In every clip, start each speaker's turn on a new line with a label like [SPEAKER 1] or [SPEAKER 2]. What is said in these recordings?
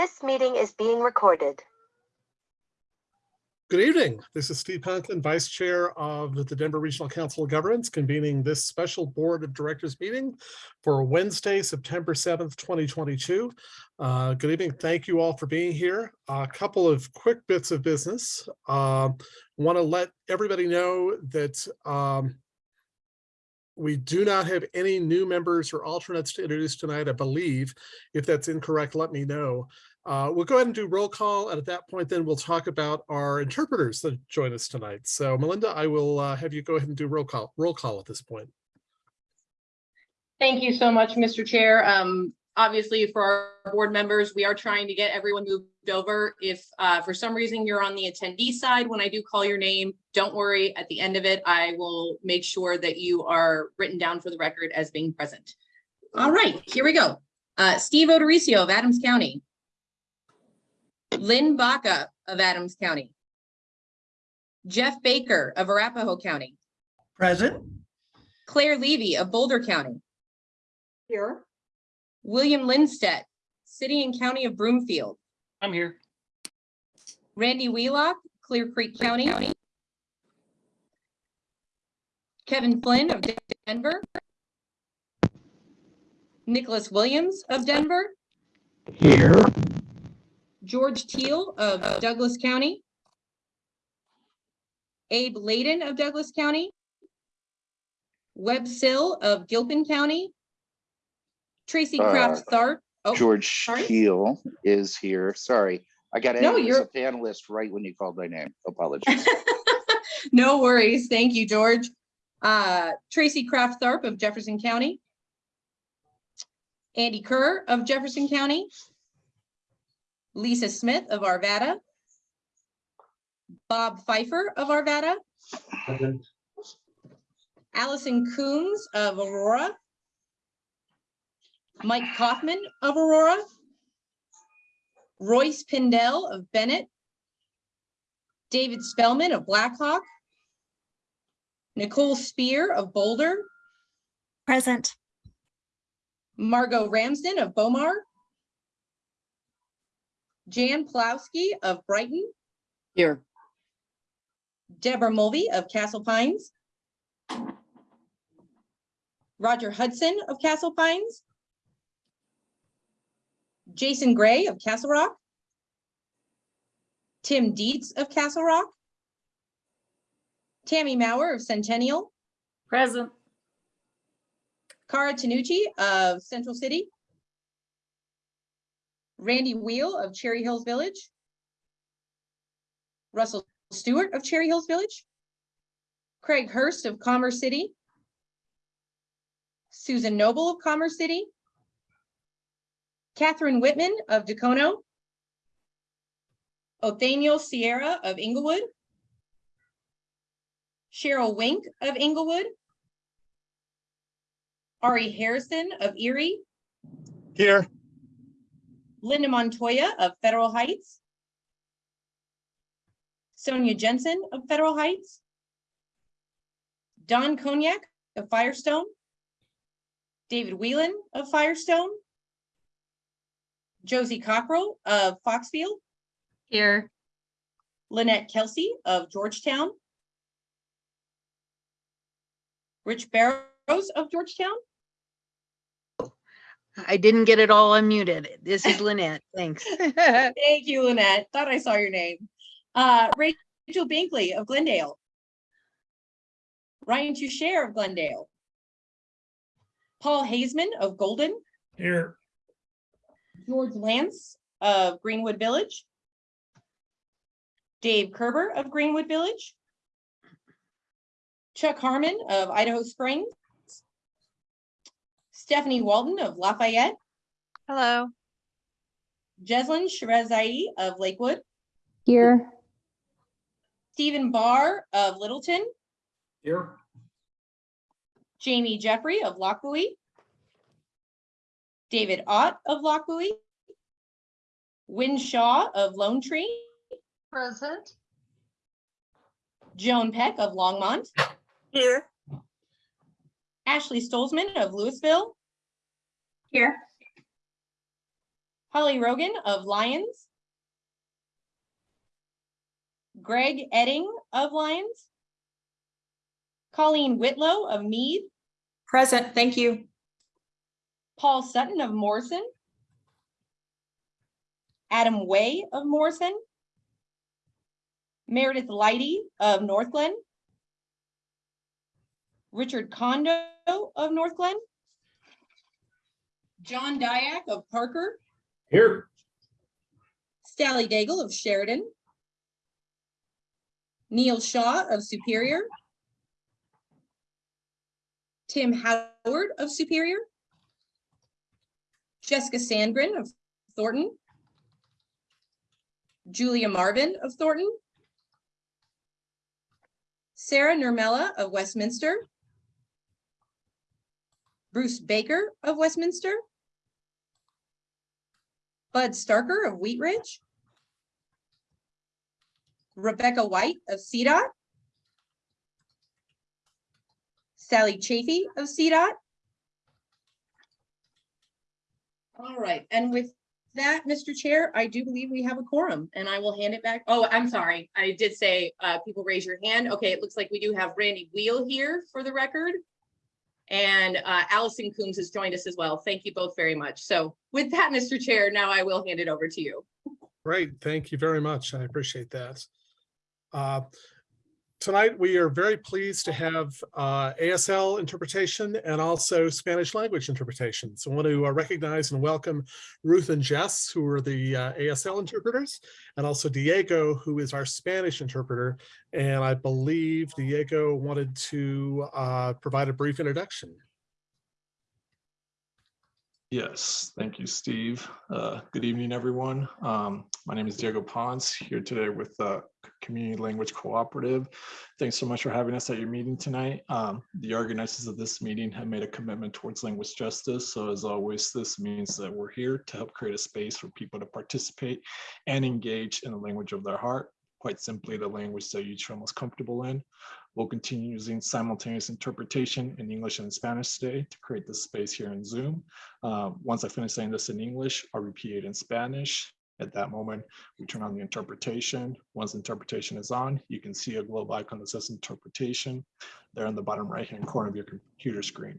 [SPEAKER 1] This meeting is being recorded.
[SPEAKER 2] Good evening. This is Steve Conklin, Vice Chair of the Denver Regional Council of Governments, convening this special Board of Directors meeting for Wednesday, September 7th, 2022. Uh, Good evening. Thank you all for being here. A couple of quick bits of business. Want to let everybody know that um, we do not have any new members or alternates to introduce tonight, I believe. If that's incorrect, let me know. Uh, we'll go ahead and do roll call, and at that point, then we'll talk about our interpreters that join us tonight. So Melinda, I will uh, have you go ahead and do roll call, roll call at this point.
[SPEAKER 3] Thank you so much, Mr. Chair. Um, obviously for our board members, we are trying to get everyone moved over. If, uh, for some reason you're on the attendee side, when I do call your name, don't worry, at the end of it, I will make sure that you are written down for the record as being present. All right, here we go. Uh, Steve O'Dorisio of Adams County. Lynn Baca of Adams County. Jeff Baker of Arapahoe County.
[SPEAKER 4] Present.
[SPEAKER 3] Claire Levy of Boulder County. Here. William Lindstedt, City and County of Broomfield.
[SPEAKER 4] I'm here.
[SPEAKER 3] Randy Wheelock, Clear Creek County. Kevin Flynn of Denver. Nicholas Williams of Denver.
[SPEAKER 4] Here.
[SPEAKER 3] George Teal of Douglas County. Abe Laydon of Douglas County. Webb Sill of Gilpin County. Tracy
[SPEAKER 5] Uh,
[SPEAKER 3] Kraft Tharp. Oh,
[SPEAKER 5] George
[SPEAKER 3] sorry?
[SPEAKER 5] Teal is here. Sorry, I got
[SPEAKER 3] No, you're-
[SPEAKER 5] a panelist right when you called my name. Apologies.
[SPEAKER 3] No worries. Thank you, George. Uh, Tracy Kraft Tharp of Jefferson County. Andy Kerr of Jefferson County. Lisa Smith of Arvada. Bob Fifer of Arvada. Allison Coombs of Aurora. Mike Coffman of Aurora. Royce Pindell of Bennett. David Spellman of Blackhawk. Nicole Speer of Boulder,
[SPEAKER 6] Present.
[SPEAKER 3] Margot Ramsden of Bow Mar. Jan Pawlowski of Brighton,
[SPEAKER 4] Here.
[SPEAKER 3] Deborah Mulvey of Castle Pines. Roger Hudson of Castle Pines. Jason Gray of Castle Rock. Tim Dietz of Castle Rock. Tammy Maurer of Centennial,
[SPEAKER 4] Present.
[SPEAKER 3] Cara Tanucci of Central City. Randy Wheel of Cherry Hills Village. Russell Stewart of Cherry Hills Village. Craig Hurst of Commerce City. Susan Noble of Commerce City. Catherine Whitman of Dacono. Othaniel Sierra of Englewood. Cheryl Wink of Englewood. Ari Harrison of Erie,
[SPEAKER 2] Here,
[SPEAKER 3] Linda Montoya of Federal Heights. Sonia Jensen of Federal Heights. Don Cognac of Firestone. David Whelan of Firestone. Josie Cockrell of Foxfield,
[SPEAKER 6] Here.
[SPEAKER 3] Lynette Kelsey of Georgetown. Rich Barrows of Georgetown,
[SPEAKER 7] I didn't get it all unmuted. This is Lynette. Thanks.
[SPEAKER 3] Thank you, Lynette. Thought I saw your name. Uh, Rachel Binkley of Glendale. Ryan Toucher of Glendale. Paul Hazeman of Golden,
[SPEAKER 4] Here.
[SPEAKER 3] George Lance of Greenwood Village. Dave Kerber of Greenwood Village. Chuck Harmon of Idaho Springs. Stephanie Walton of Lafayette.
[SPEAKER 6] Hello.
[SPEAKER 3] Jeslin Shahrezaei of Lakewood.
[SPEAKER 6] Here.
[SPEAKER 3] Stephen Barr of Littleton.
[SPEAKER 4] Here.
[SPEAKER 3] Jamie Jeffrey of Lochbuie. David Ott of Lochbuie. Wynne Shaw of Lone Tree.
[SPEAKER 6] Present.
[SPEAKER 3] Joan Peck of Longmont.
[SPEAKER 6] Here.
[SPEAKER 3] Ashley Stolzmann of Louisville.
[SPEAKER 6] Here.
[SPEAKER 3] Holly Rogan of Lyons. Greg Edding of Lyons. Colleen Whitlow of Mead,
[SPEAKER 6] Present, thank you.
[SPEAKER 3] Paul Sutton of Morrison. Adam Way of Morrison. Meredith Lighty of Northglenn. Richard Condo of Northglenn. John Diak of Parker,
[SPEAKER 4] Here.
[SPEAKER 3] Sally Daigle of Sheridan. Neil Shaw of Superior. Tim Howard of Superior. Jessica Sandgren of Thornton. Julia Marvin of Thornton. Sarah Nurmela of Westminster. Bruce Baker of Westminster. Bud Starker of Wheat Ridge. Rebecca White of CDOT. Sally Chafee of CDOT. All right, and with that, Mr. Chair, I do believe we have a quorum and I will hand it back. Oh, I'm sorry. I did say, uh, people raise your hand. Okay, it looks like we do have Randy Wheel here for the record. And, uh, Allison Coombs has joined us as well. Thank you both very much. So with that, Mr. Chair, now I will hand it over to you.
[SPEAKER 2] Great, thank you very much. I appreciate that. Uh, Tonight, we are very pleased to have uh, ASL interpretation and also Spanish language interpretation. So I want to uh, recognize and welcome Ruth and Jess, who are the uh, ASL interpreters, and also Diego, who is our Spanish interpreter. And I believe Diego wanted to uh, provide a brief introduction.
[SPEAKER 8] Yes, thank you, Steve. Uh, Good evening, everyone. Um, My name is Diego Pons, here today with the Community Language Cooperative. Thanks so much for having us at your meeting tonight. Um, The organizers of this meeting have made a commitment towards language justice. So as always, this means that we're here to help create a space for people to participate and engage in the language of their heart. Quite simply, the language that you feel most comfortable in. We'll continue using simultaneous interpretation in English and Spanish today to create this space here in Zoom. Uh, once I finish saying this in English, I'll repeat it in Spanish. At that moment, we turn on the interpretation. Once interpretation is on, you can see a globe icon that says interpretation there in the bottom right-hand corner of your computer screen.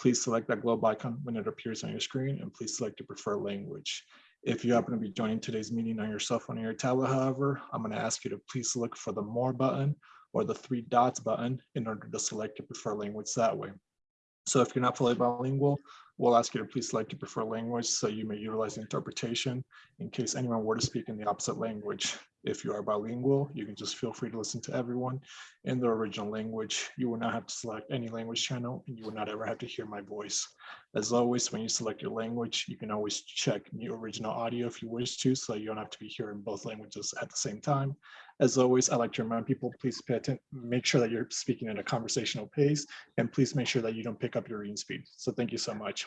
[SPEAKER 8] Please select that globe icon when it appears on your screen and please select your preferred language. If you happen to be joining today's meeting on your cell phone or your tablet, however, I'm going to ask you to please look for the more button or the three dots button in order to select your preferred language that way. So if you're not fully bilingual, we'll ask you to please select your preferred language so you may utilize the interpretation in case anyone were to speak in the opposite language. If you are bilingual, you can just feel free to listen to everyone in their original language. You will not have to select any language channel and you will not ever have to hear my voice. As always, when you select your language, you can always check the original audio if you wish to, so you don't have to be hearing both languages at the same time. As always, I like to remind people, please pay attention, make sure that you're speaking at a conversational pace, and please make sure that you don't pick up your reading speed. So thank you so much.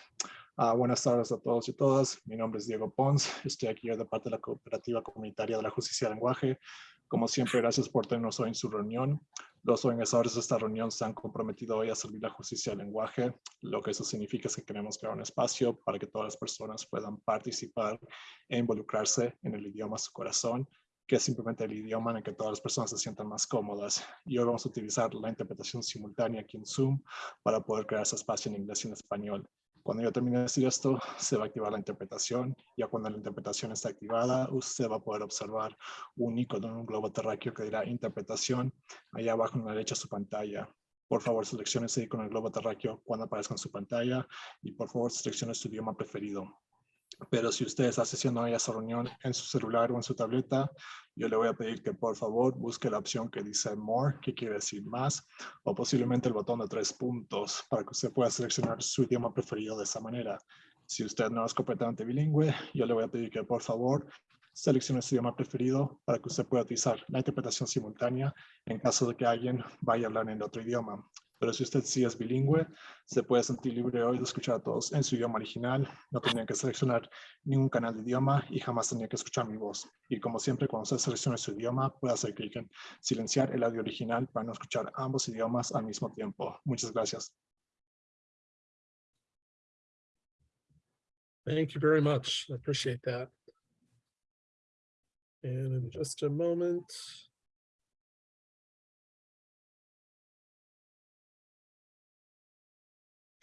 [SPEAKER 8] Ah, buenas tardes a todos y todas. Mi nombre es Diego Pons. Estoy aquí de parte de la Cooperativa Comunitaria de la Justicia del Lenguaje. Como siempre, gracias por tenernos hoy en su reunión. Los organizadores de esta reunión se han comprometido hoy a servir la justicia del lenguaje. Lo que eso significa es que queremos crear un espacio para que todas las personas puedan participar e involucrarse en el idioma su corazón que es simplemente el idioma en el que todas las personas se sientan más cómodas. Y hoy vamos a utilizar la interpretación simultánea aquí en Zoom para poder crear ese espacio en inglés y en español. Cuando yo termine de decir esto, se va a activar la interpretación. Ya cuando la interpretación está activada, usted va a poder observar un icono en un globo terráqueo que dirá interpretación allá abajo en la derecha de su pantalla. Por favor, seleccione ese icono en el globo terráqueo cuando aparezca en su pantalla y por favor seleccione su idioma preferido. Pero si usted está haciendo a esa reunión en su celular o en su tableta, yo le voy a pedir que por favor busque la opción que dice More, que quiere decir más, o posiblemente el botón de tres puntos para que usted pueda seleccionar su idioma preferido de esa manera. Si usted no es completamente bilingüe, yo le voy a pedir que por favor seleccione su idioma preferido para que usted pueda utilizar la interpretación simultánea en caso de que alguien vaya a hablar en otro idioma. Pero si usted sí es bilingüe, se puede sentir libre hoy de escuchar a todos en su idioma original. No tendría que seleccionar ningún canal de idioma y jamás tendría que escuchar mi voz. Y como siempre, cuando usted seleccione su idioma, puede hacer clic en silenciar el audio original para no escuchar ambos idiomas al mismo tiempo. Muchas gracias.
[SPEAKER 2] Thank you very much. I appreciate that. And in just a moment.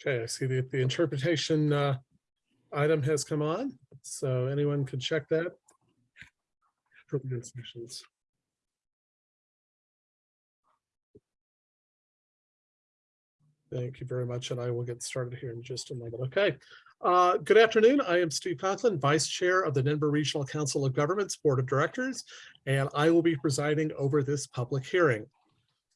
[SPEAKER 2] Okay, I see that the interpretation uh, item has come on, so anyone could check that. Thank you very much, and I will get started here in just a moment. Okay. Uh, Good afternoon. I am Steve Conklin, Vice Chair of the Denver Regional Council of Governments Board of Directors, and I will be presiding over this public hearing.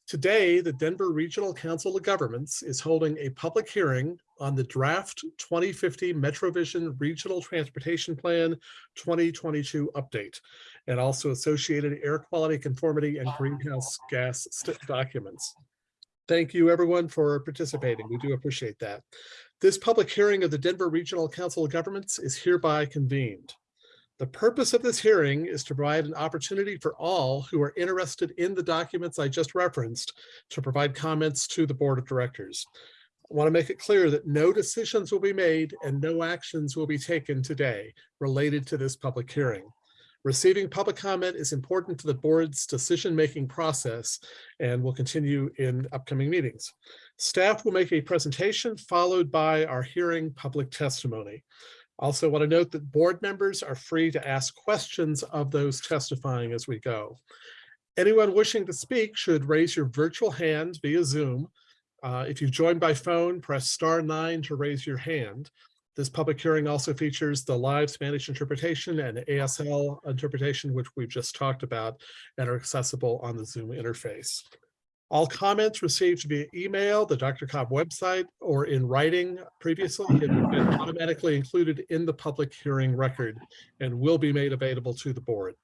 [SPEAKER 2] Today, the Denver Regional Council of Governments is holding a public hearing on the draft 2050 MetroVision Regional Transportation Plan 2022 update, and also associated air quality conformity and greenhouse gas documents. Thank you, everyone, for participating. We do appreciate that. This public hearing of the Denver Regional Council of Governments is hereby convened. The purpose of this hearing is to provide an opportunity for all who are interested in the documents I just referenced to provide comments to the Board of Directors. I want to make it clear that no decisions will be made and no actions will be taken today related to this public hearing. Receiving public comment is important to the board's decision-making process and will continue in upcoming meetings. Staff will make a presentation followed by our hearing public testimony. Also want to note that board members are free to ask questions of those testifying as we go. Anyone wishing to speak should raise your virtual hand via Zoom. Uh, If you've joined by phone, press star nine to raise your hand. This public hearing also features the live Spanish interpretation and ASL interpretation, which we've just talked about, and are accessible on the Zoom interface. All comments received via email, the Dr. Cog website, or in writing previously have been automatically included in the public hearing record and will be made available to the board.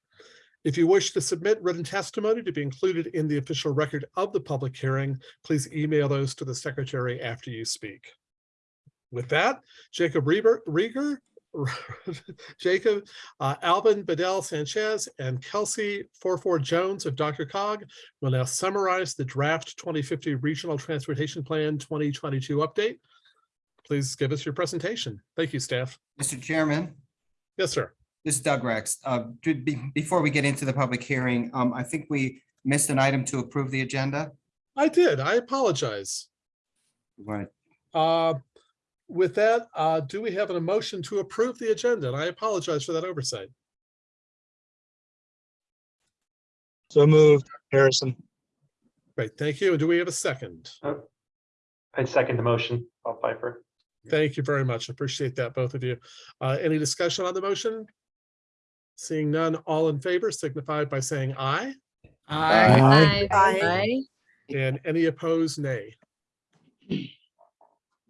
[SPEAKER 2] If you wish to submit written testimony to be included in the official record of the public hearing, please email those to the secretary after you speak. With that, Jacob Rieger, Jacob, uh, Alvin Bedell Sanchez, and Kelsey Forfor Jones of Dr. Cog will now summarize the draft 2050 Regional Transportation Plan 2022 update. Please give us your presentation. Thank you, staff.
[SPEAKER 9] Mr. Chairman,
[SPEAKER 2] Yes, sir.
[SPEAKER 9] this is Doug Rex. Uh, be- Before we get into the public hearing, um, I think we missed an item to approve the agenda.
[SPEAKER 2] I did. I apologize.
[SPEAKER 9] Right.
[SPEAKER 2] Uh, With that, uh, do we have an emotion to approve the agenda? And I apologize for that oversight.
[SPEAKER 10] So moved, Harrison.
[SPEAKER 2] Great, thank you. And do we have a second?
[SPEAKER 10] I second the motion, Bob Piper.
[SPEAKER 2] Thank you very much. Appreciate that, both of you. Uh, Any discussion on the motion? Seeing none, all in favor signify by saying aye,
[SPEAKER 7] Aye.
[SPEAKER 1] Aye.
[SPEAKER 2] and any opposed, nay.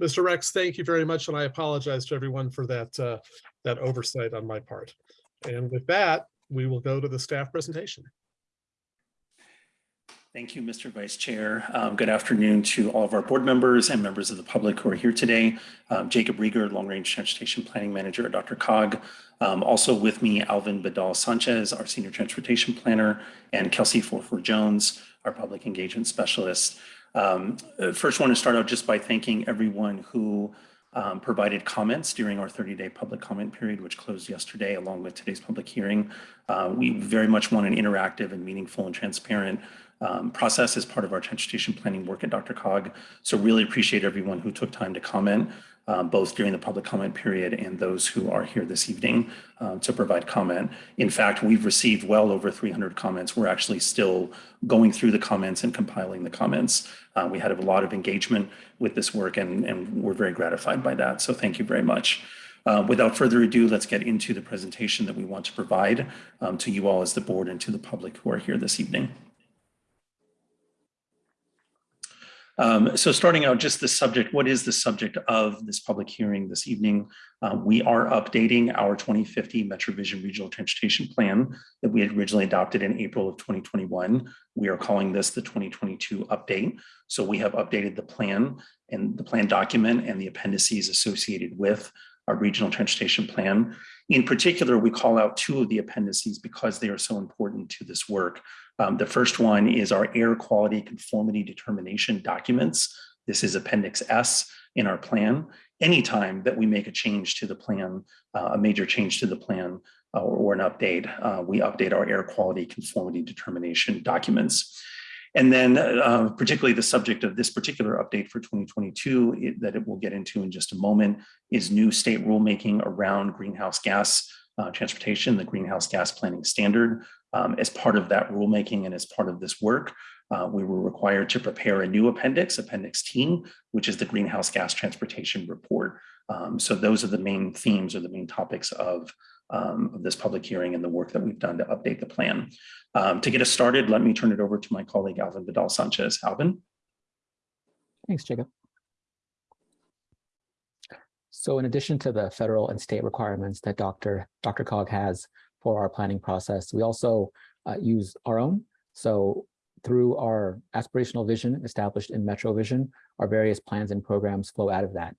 [SPEAKER 2] Mr. Rex, thank you very much, and I apologize to everyone for that, uh, that oversight on my part. And with that, we will go to the staff presentation.
[SPEAKER 11] Thank you, Mr. Vice Chair. Um, Good afternoon to all of our board members and members of the public who are here today. Um, Jacob Rieger, Long Range Transportation Planning Manager at Dr. Cog. Um, Also with me, Alvin Badal Sanchez, our Senior Transportation Planner, and Kelsey Forfor Jones, our Public Engagement Specialist. Um, First, want to start out just by thanking everyone who um, provided comments during our 30-day public comment period, which closed yesterday along with today's public hearing. Uh, We very much want an interactive and meaningful and transparent um, process as part of our transportation planning work at Dr. Cog. So really appreciate everyone who took time to comment, um, both during the public comment period and those who are here this evening um, to provide comment. In fact, we've received well over 300 comments. We're actually still going through the comments and compiling the comments. Uh, we had a lot of engagement with this work and, and we're very gratified by that. So thank you very much. Uh, Without further ado, let's get into the presentation that we want to provide um, to you all as the board and to the public who are here this evening. Um, so starting out, just the subject, what is the subject of this public hearing this evening? Uh, we are updating our 2050 MetroVision Regional Transportation Plan that we had originally adopted in April of 2021. We are calling this the 2022 update. So we have updated the plan and the plan document and the appendices associated with our regional transportation plan. In particular, we call out two of the appendices because they are so important to this work. Um, the first one is our air quality conformity determination documents. This is Appendix S in our plan. anytime that we make a change to the plan, uh, a major change to the plan uh, or, or an update, uh, we update our air quality conformity determination documents. And then uh, particularly the subject of this particular update for 2022 it- that it will get into in just a moment is new state rulemaking around greenhouse gas uh, transportation, the greenhouse gas planning standard. Um, as part of that rulemaking and as part of this work, uh, we were required to prepare a new appendix, Appendix T, which is the greenhouse gas transportation report. Um, so those are the main themes or the main topics of, um, of this public hearing and the work that we've done to update the plan. Um, to get us started, let me turn it over to my colleague Alvin Vidal Sanchez. Alvin?
[SPEAKER 12] Thanks, Jacob. So in addition to the federal and state requirements that Dr. Dr. Cog has for our planning process, we also uh, use our own. So through our aspirational vision established in MetroVision, our various plans and programs flow out of that.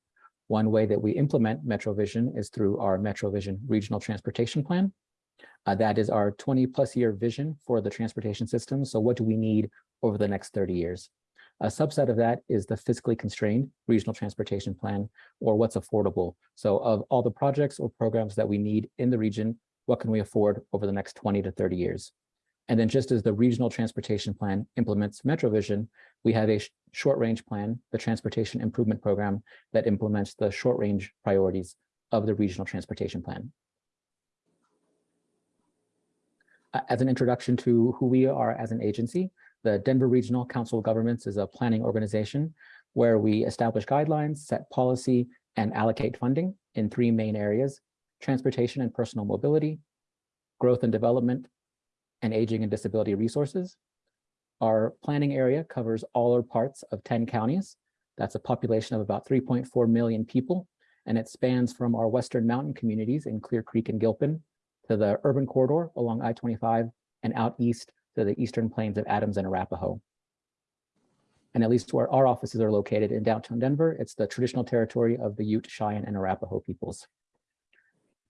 [SPEAKER 12] One way that we implement MetroVision is through our MetroVision Regional Transportation Plan. Uh, that is our 20 plus year vision for the transportation system. So what do we need over the next 30 years? A subset of that is the fiscally constrained regional transportation plan or what's affordable. So of all the projects or programs that we need in the region, what can we afford over the next 20 to 30 years? And then just as the regional transportation plan implements MetroVision, we have a sh- short range plan, the transportation improvement program that implements the short range priorities of the regional transportation plan. As an introduction to who we are as an agency, the Denver Regional Council of Governments is a planning organization where we establish guidelines, set policy, and allocate funding in three main areas, transportation and personal mobility, growth and development, and aging and disability resources. Our planning area covers all or parts of 10 counties. That's a population of about 3.4 million people, and it spans from our western mountain communities in Clear Creek and Gilpin to the urban corridor along I-25 and out east to the eastern plains of Adams and Arapahoe. And at least where our offices are located in downtown Denver, it's the traditional territory of the Ute, Cheyenne, and Arapahoe peoples.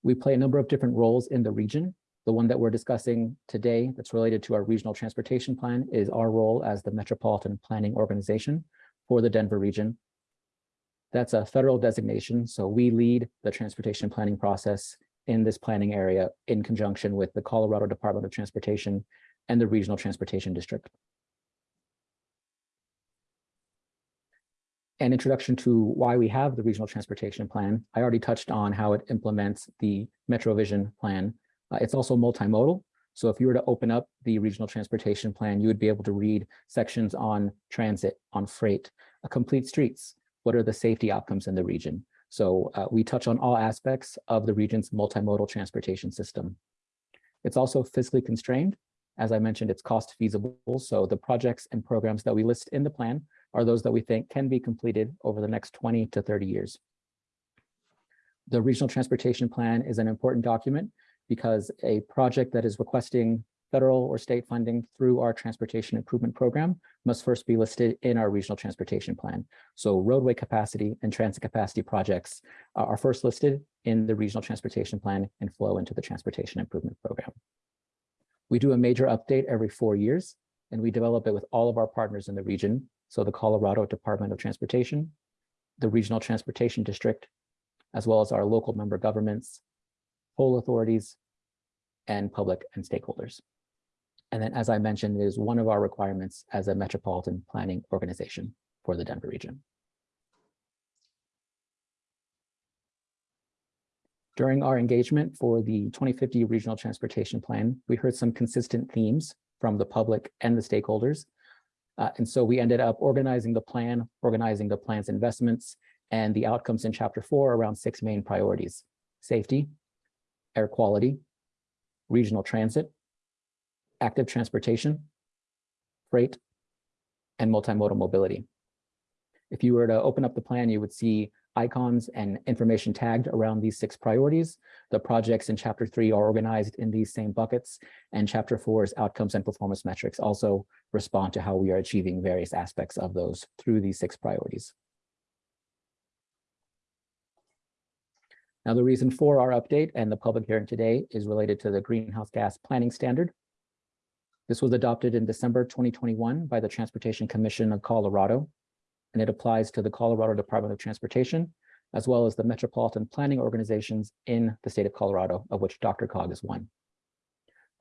[SPEAKER 12] We play a number of different roles in the region. The one that we're discussing today that's related to our regional transportation plan is our role as the Metropolitan Planning Organization for the Denver region. That's a federal designation, so we lead the transportation planning process in this planning area in conjunction with the Colorado Department of Transportation and the Regional Transportation District. An introduction to why we have the Regional Transportation Plan. I already touched on how it implements the MetroVision plan. Uh, it's also multimodal. So if you were to open up the Regional Transportation Plan, you would be able to read sections on transit, on freight, uh, complete streets. What are the safety outcomes in the region? So uh, we touch on all aspects of the region's multimodal transportation system. It's also fiscally constrained. As I mentioned, it's cost feasible. So the projects and programs that we list in the plan are those that we think can be completed over the next 20 to 30 years. The Regional Transportation Plan is an important document because a project that is requesting federal or state funding through our transportation improvement program must first be listed in our regional transportation plan. So roadway capacity and transit capacity projects are first listed in the regional transportation plan and flow into the transportation improvement program. We do a major update every four years, and we develop it with all of our partners in the region. So the Colorado Department of Transportation, the Regional Transportation District, as well as our local member governments, whole authorities, and public and stakeholders. And then, as I mentioned, it is one of our requirements as a metropolitan planning organization for the Denver region. During our engagement for the 2050 Regional Transportation Plan, we heard some consistent themes from the public and the stakeholders. Uh, and so we ended up organizing the plan, organizing the plan's investments, and the outcomes in chapter four around six main priorities, safety, air quality, regional transit, active transportation, freight, and multimodal mobility. If you were to open up the plan, you would see icons and information tagged around these six priorities. The projects in chapter three are organized in these same buckets, and chapter four's outcomes and performance metrics also respond to how we are achieving various aspects of those through these six priorities. Now, the reason for our update and the public hearing today is related to the greenhouse gas planning standard. This was adopted in December 2021 by the Transportation Commission of Colorado, and it applies to the Colorado Department of Transportation, as well as the metropolitan planning organizations in the state of Colorado, of which Dr. Cog is one.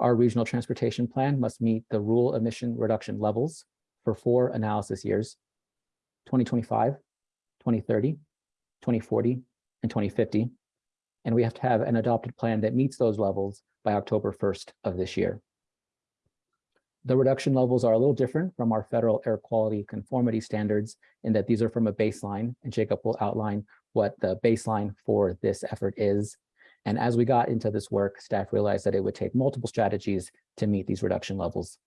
[SPEAKER 12] Our regional transportation plan must meet the rule emission reduction levels for four analysis years, 2025, 2030, 2040, and 2050. And we have to have an adopted plan that meets those levels by October 1st of this year. The reduction levels are a little different from our federal air quality conformity standards in that these are from a baseline, and Jacob will outline what the baseline for this effort is. And as we got into this work, staff realized that it would take multiple strategies to meet these reduction levels.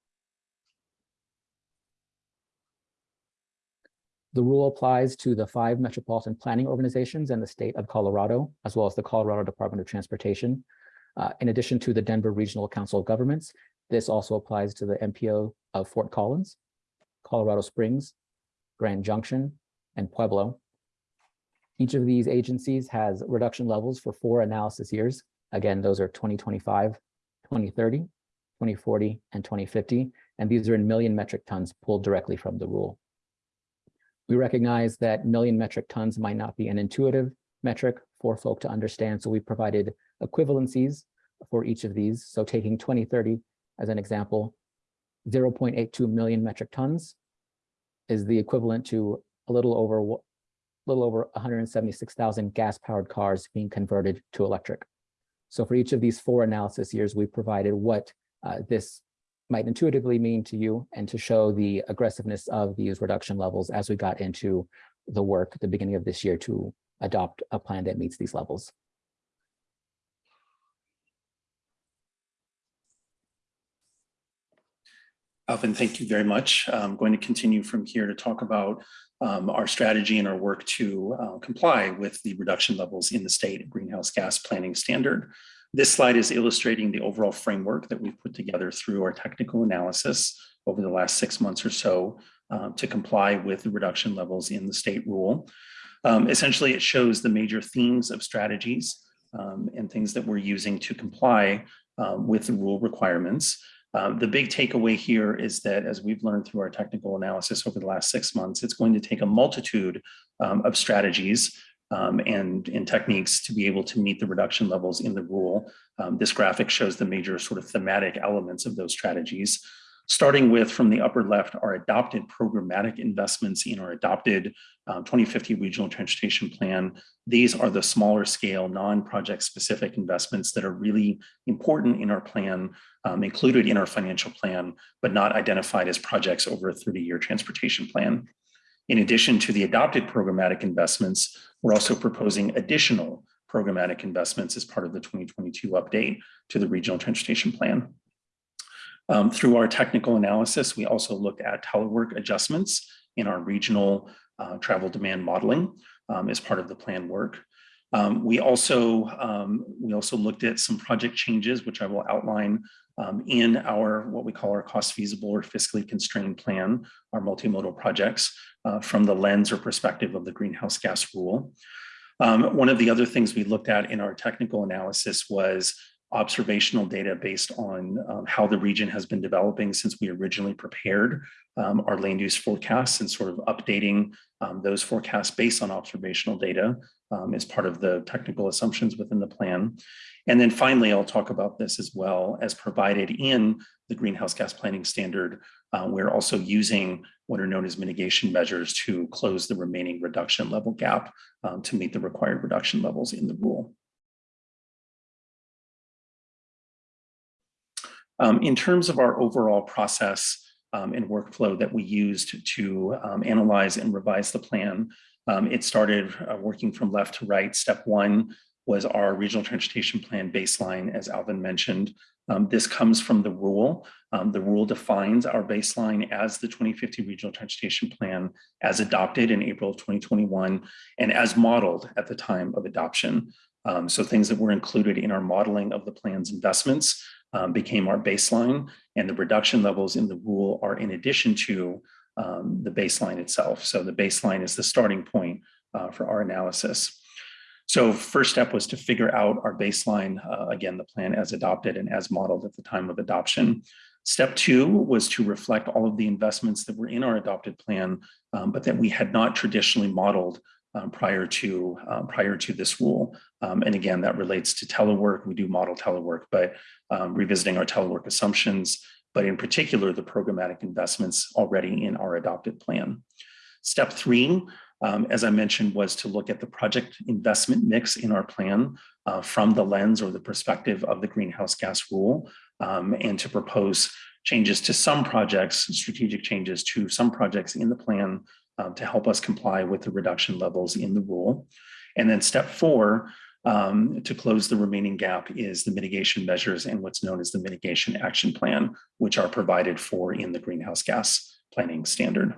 [SPEAKER 12] The rule applies to the five metropolitan planning organizations and the state of Colorado, as well as the Colorado Department of Transportation. Uh, in addition to the Denver Regional Council of Governments, this also applies to the MPO of Fort Collins, Colorado Springs, Grand Junction, and Pueblo. Each of these agencies has reduction levels for four analysis years. Again, those are 2025, 2030, 2040, and 2050. And these are in million metric tons pulled directly from the rule. We recognize that million metric tons might not be an intuitive metric for folk to understand. So we provided equivalencies for each of these. So taking 2030 as an example, 0.82 million metric tons is the equivalent to a little over a little over 176,000 gas-powered cars being converted to electric. So for each of these four analysis years, we provided what uh, this might intuitively mean to you and to show the aggressiveness of these reduction levels as we got into the work at the beginning of this year to adopt a plan that meets these levels.
[SPEAKER 11] Alvin, thank you very much. I'm going to continue from here to talk about um, our strategy and our work to uh, comply with the reduction levels in the state greenhouse gas planning standard. This slide is illustrating the overall framework that we've put together through our technical analysis over the last six months or so uh, to comply with the reduction levels in the state rule. Um, essentially, it shows the major themes of strategies um, and things that we're using to comply um, with the rule requirements. Um, the big takeaway here is that as we've learned through our technical analysis over the last six months, it's going to take a multitude um, of strategies um, and, and techniques to be able to meet the reduction levels in the rule. Um, this graphic shows the major sort of thematic elements of those strategies starting with from the upper left, our adopted programmatic investments in our adopted um, 2050 regional transportation plan. These are the smaller scale, non-project specific investments that are really important in our plan, um, included in our financial plan, but not identified as projects over a 30 year transportation plan. In addition to the adopted programmatic investments, we're also proposing additional programmatic investments as part of the 2022 update to the regional transportation plan. Um, through our technical analysis, we also looked at telework adjustments in our regional uh, travel demand modeling um, as part of the plan work. Um, we also um, we also looked at some project changes, which I will outline um, in our what we call our cost feasible or fiscally constrained plan, our multimodal projects uh, from the lens or perspective of the greenhouse gas rule. Um, one of the other things we looked at in our technical analysis was observational data based on um, how the region has been developing since we originally prepared um, our land use forecasts and sort of updating um, those forecasts based on observational data um, as part of the technical assumptions within the plan. And then finally, I'll talk about this as well as provided in the greenhouse gas planning standard. Uh, we're also using what are known as mitigation measures to close the remaining reduction level gap um, to meet the required reduction levels in the rule. Um, in terms of our overall process um, and workflow that we used to um, analyze and revise the plan, um, it started uh, working from left to right. Step one was our regional transportation plan baseline, as Alvin mentioned. Um, this comes from the rule. Um, the rule defines our baseline as the 2050 regional transportation plan as adopted in April of 2021 and as modeled at the time of adoption. Um, so things that were included in our modeling of the plan's investments um, became our baseline and the reduction levels in the rule are in addition to um, the baseline itself. So the baseline is the starting point uh, for our analysis. So first step was to figure out our baseline, uh, again, the plan as adopted and as modeled at the time of adoption. Step two was to reflect all of the investments that were in our adopted plan, um, but that we had not traditionally modeled um, prior to um, prior to this rule. Um, and again, that relates to telework. We do model telework, but um, revisiting our telework assumptions, but in particular, the programmatic investments already in our adopted plan. Step three, um, as I mentioned, was to look at the project investment mix in our plan uh, from the lens or the perspective of the greenhouse gas rule um, and to propose changes to some projects, strategic changes to some projects in the plan um, to help us comply with the reduction levels in the rule. And then step four, um, to close the remaining gap is the mitigation measures and what's known as the mitigation action plan, which are provided for in the greenhouse gas planning standard.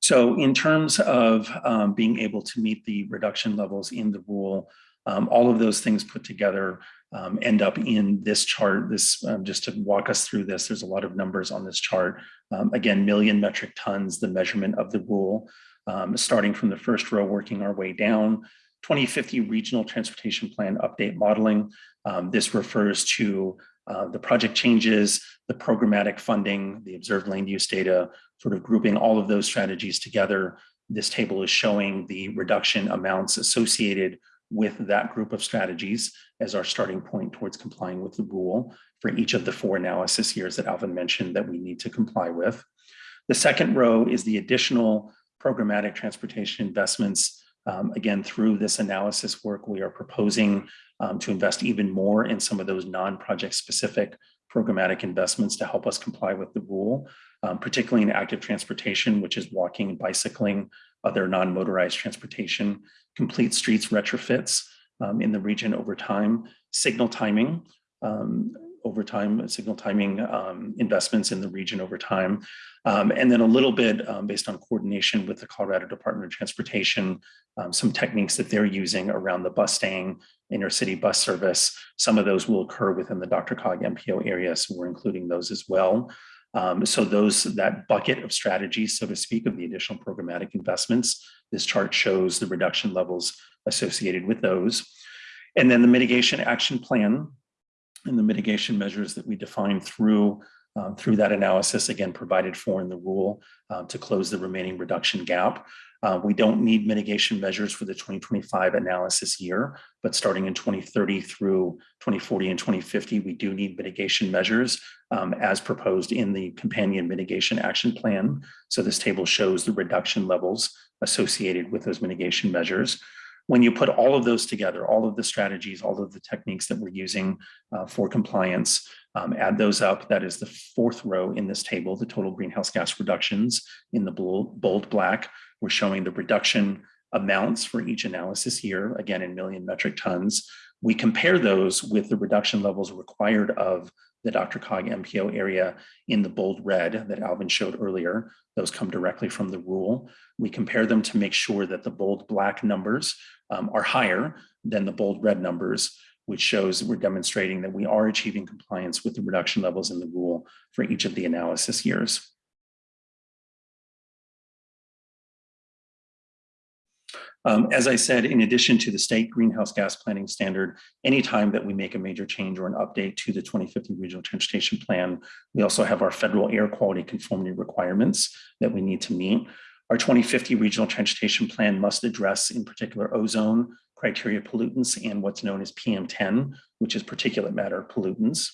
[SPEAKER 11] So in terms of um, being able to meet the reduction levels in the rule, um, all of those things put together um, end up in this chart. This um, just to walk us through this, there's a lot of numbers on this chart. Um, again, million metric tons, the measurement of the rule, um, starting from the first row, working our way down. 2050 regional transportation plan update modeling. this refers to uh, the project changes, the programmatic funding, the observed land use data, sort of grouping all of those strategies together. This table is showing the reduction amounts associated with that group of strategies as our starting point towards complying with the rule for each of the four analysis years that Alvin mentioned that we need to comply with. The second row is the additional programmatic transportation investments. Um, again, through this analysis work, we are proposing um, to invest even more in some of those non-project specific programmatic investments to help us comply with the rule, um, particularly in active transportation, which is walking, and bicycling, other non-motorized transportation, complete streets retrofits um, in the region over time, signal timing, um, over time, signal timing um, investments in the region over time, um, and then a little bit um, based on coordination with the Colorado Department of Transportation, um, some techniques that they're using around the bus intercity bus service. Some of those will occur within the DRCOG MPO area, so we're including those as well. Um, so those that bucket of strategies, so to speak, of the additional programmatic investments, this chart shows the reduction levels associated with those. And then the mitigation action plan and the mitigation measures that we define through um, through that analysis, again, provided for in the rule uh, to close the remaining reduction gap. Uh, we don't need mitigation measures for the 2025 analysis year, but starting in 2030 through 2040 and 2050, we do need mitigation measures um, as proposed in the companion mitigation action plan. So this table shows the reduction levels associated with those mitigation measures. When you put all of those together, all of the strategies, all of the techniques that we're using uh, for compliance, um, add those up. That is the fourth row in this table, the total greenhouse gas reductions in the bold, black. We're showing the reduction amounts for each analysis year, again, in million metric tons. We compare those with the reduction levels required of the DRCOG MPO area in the bold red that Alvin showed earlier. Those come directly from the rule. We compare them to make sure that the bold black numbers um, are higher than the bold red numbers, which shows that we're demonstrating that we are achieving compliance with the reduction levels in the rule for each of the analysis years. Um, as I said, in addition to the state greenhouse gas planning standard, anytime that we make a major change or an update to the 2050 regional transportation plan, we also have our federal air quality conformity requirements that we need to meet. Our 2050 regional transportation plan must address in particular ozone, criteria pollutants, and what's known as PM10, which is particulate matter pollutants.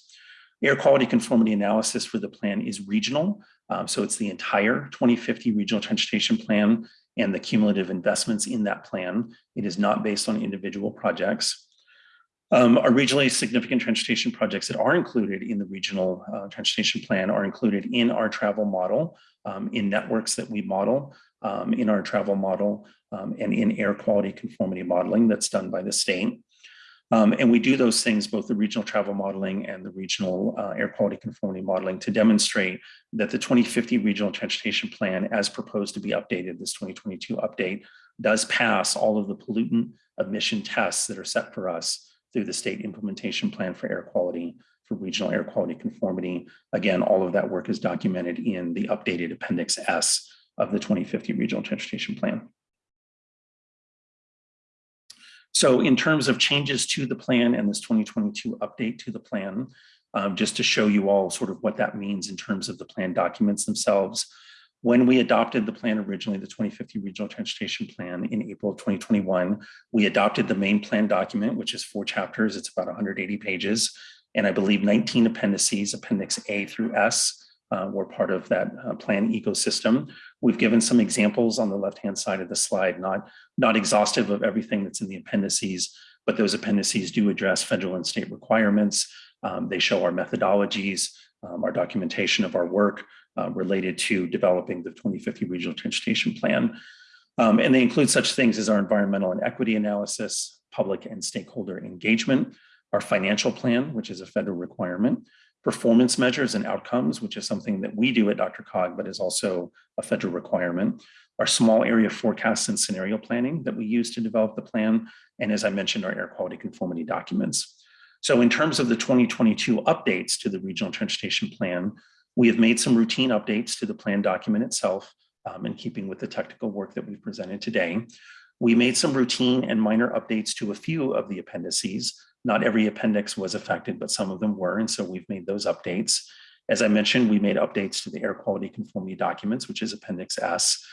[SPEAKER 11] Air quality conformity analysis for the plan is regional. Um, so it's the entire 2050 regional transportation plan and the cumulative investments in that plan. It is not based on individual projects. Um, our regionally significant transportation projects that are included in the regional uh, transportation plan are included in our travel model, um, in networks that we model, um, in our travel model, um, and in air quality conformity modeling that's done by the state. Um, and we do those things, both the regional travel modeling and the regional uh, air quality conformity modeling to demonstrate that the 2050 regional transportation plan as proposed to be updated, this 2022 update, does pass all of the pollutant emission tests that are set for us through the state implementation plan for air quality, for regional air quality conformity. Again, all of that work is documented in the updated Appendix S of the 2050 regional transportation plan. So in terms of changes to the plan and this 2022 update to the plan, um, just to show you all sort of what that means in terms of the plan documents themselves, When we adopted the plan originally, the 2050 Regional Transportation Plan in April of 2021, we adopted the main plan document, which is four chapters. It's about 180 pages. And I believe 19 appendices, Appendix A through S, uh, were part of that uh, plan ecosystem. We've given some examples on the left-hand side of the slide, not, not exhaustive of everything that's in the appendices, but those appendices do address federal and state requirements. Um, they show our methodologies, um, our documentation of our work uh, related to developing the 2050 Regional Transportation Plan. Um, and they include such things as our environmental and equity analysis, public and stakeholder engagement, our financial plan, which is a federal requirement, performance measures and outcomes, which is something that we do at Dr. Cog, but is also a federal requirement, our small area forecasts and scenario planning that we use to develop the plan, and as I mentioned, our air quality conformity documents. So in terms of the 2022 updates to the Regional Transportation Plan, we have made some routine updates to the plan document itself um, in keeping with the technical work that we've presented today. We made some routine and minor updates to a few of the appendices. Not every appendix was affected, but some of them were, and so we've made those updates. As I mentioned, we made updates to the air quality conformity documents, which is Appendix S.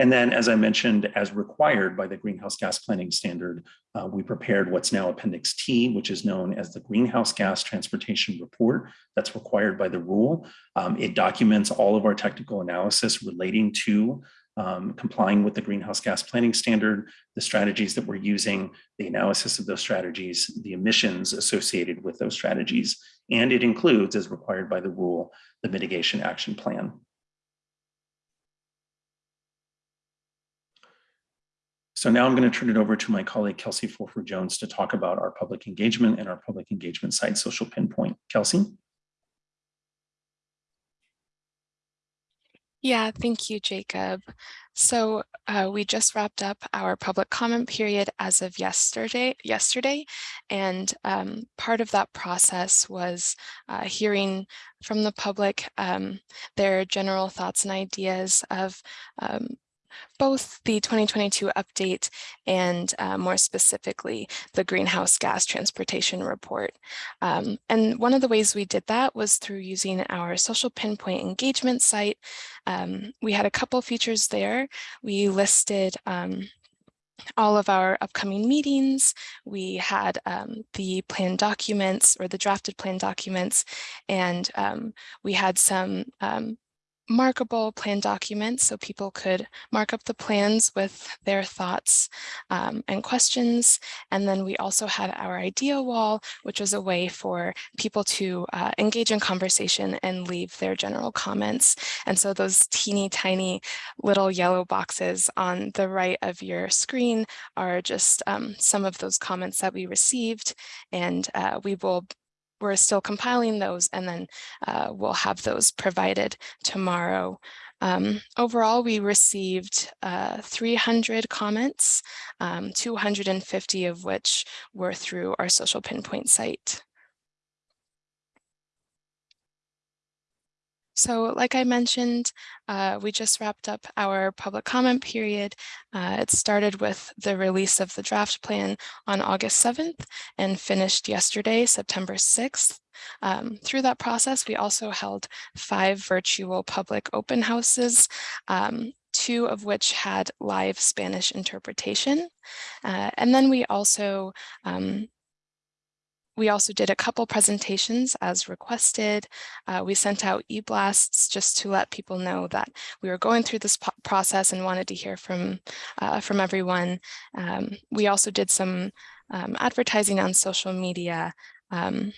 [SPEAKER 11] And then, as I mentioned, as required by the Greenhouse Gas Planning Standard, uh, we prepared what's now Appendix T, which is known as the Greenhouse Gas Transportation Report. That's required by the rule. Um, it documents all of our technical analysis relating to um, complying with the Greenhouse Gas Planning Standard, the strategies that we're using, the analysis of those strategies, the emissions associated with those strategies, and it includes, as required by the rule, the Mitigation Action Plan. So now I'm going to turn it over to my colleague, Kelsey Fulford Jones, to talk about our public engagement and our public engagement site, Social Pinpoint. Kelsey?
[SPEAKER 13] Yeah, thank you, Jacob. So uh, we just wrapped up our public comment period as of yesterday, yesterday, and um, part of that process was uh, hearing from the public um, their general thoughts and ideas of um, both the 2022 update and uh, more specifically the greenhouse gas transportation report. Um, and one of the ways we did that was through using our social pinpoint engagement site. Um, we had a couple features there. We listed um, all of our upcoming meetings. We had um, the plan documents or the drafted plan documents, and um, we had some um, markable plan documents so people could mark up the plans with their thoughts um, and questions. And then we also had our idea wall, which was a way for people to uh, engage in conversation and leave their general comments. And so those teeny tiny little yellow boxes on the right of your screen are just um, some of those comments that we received. And uh, we will we're still compiling those and then uh, we'll have those provided tomorrow. Um, overall, we received uh, 300 comments, um, 250 of which were through our social pinpoint site. So like I mentioned, uh, we just wrapped up our public comment period. Uh, it started with the release of the draft plan on August 7th and finished yesterday, September 6th. Um, through that process, we also held five virtual public open houses, um, two of which had live Spanish interpretation. Uh, and then we also um, we also did a couple presentations as requested. Uh, we sent out e-blasts just to let people know that we were going through this process and wanted to hear from, uh, from everyone. Um, we also did some um, advertising on social media um,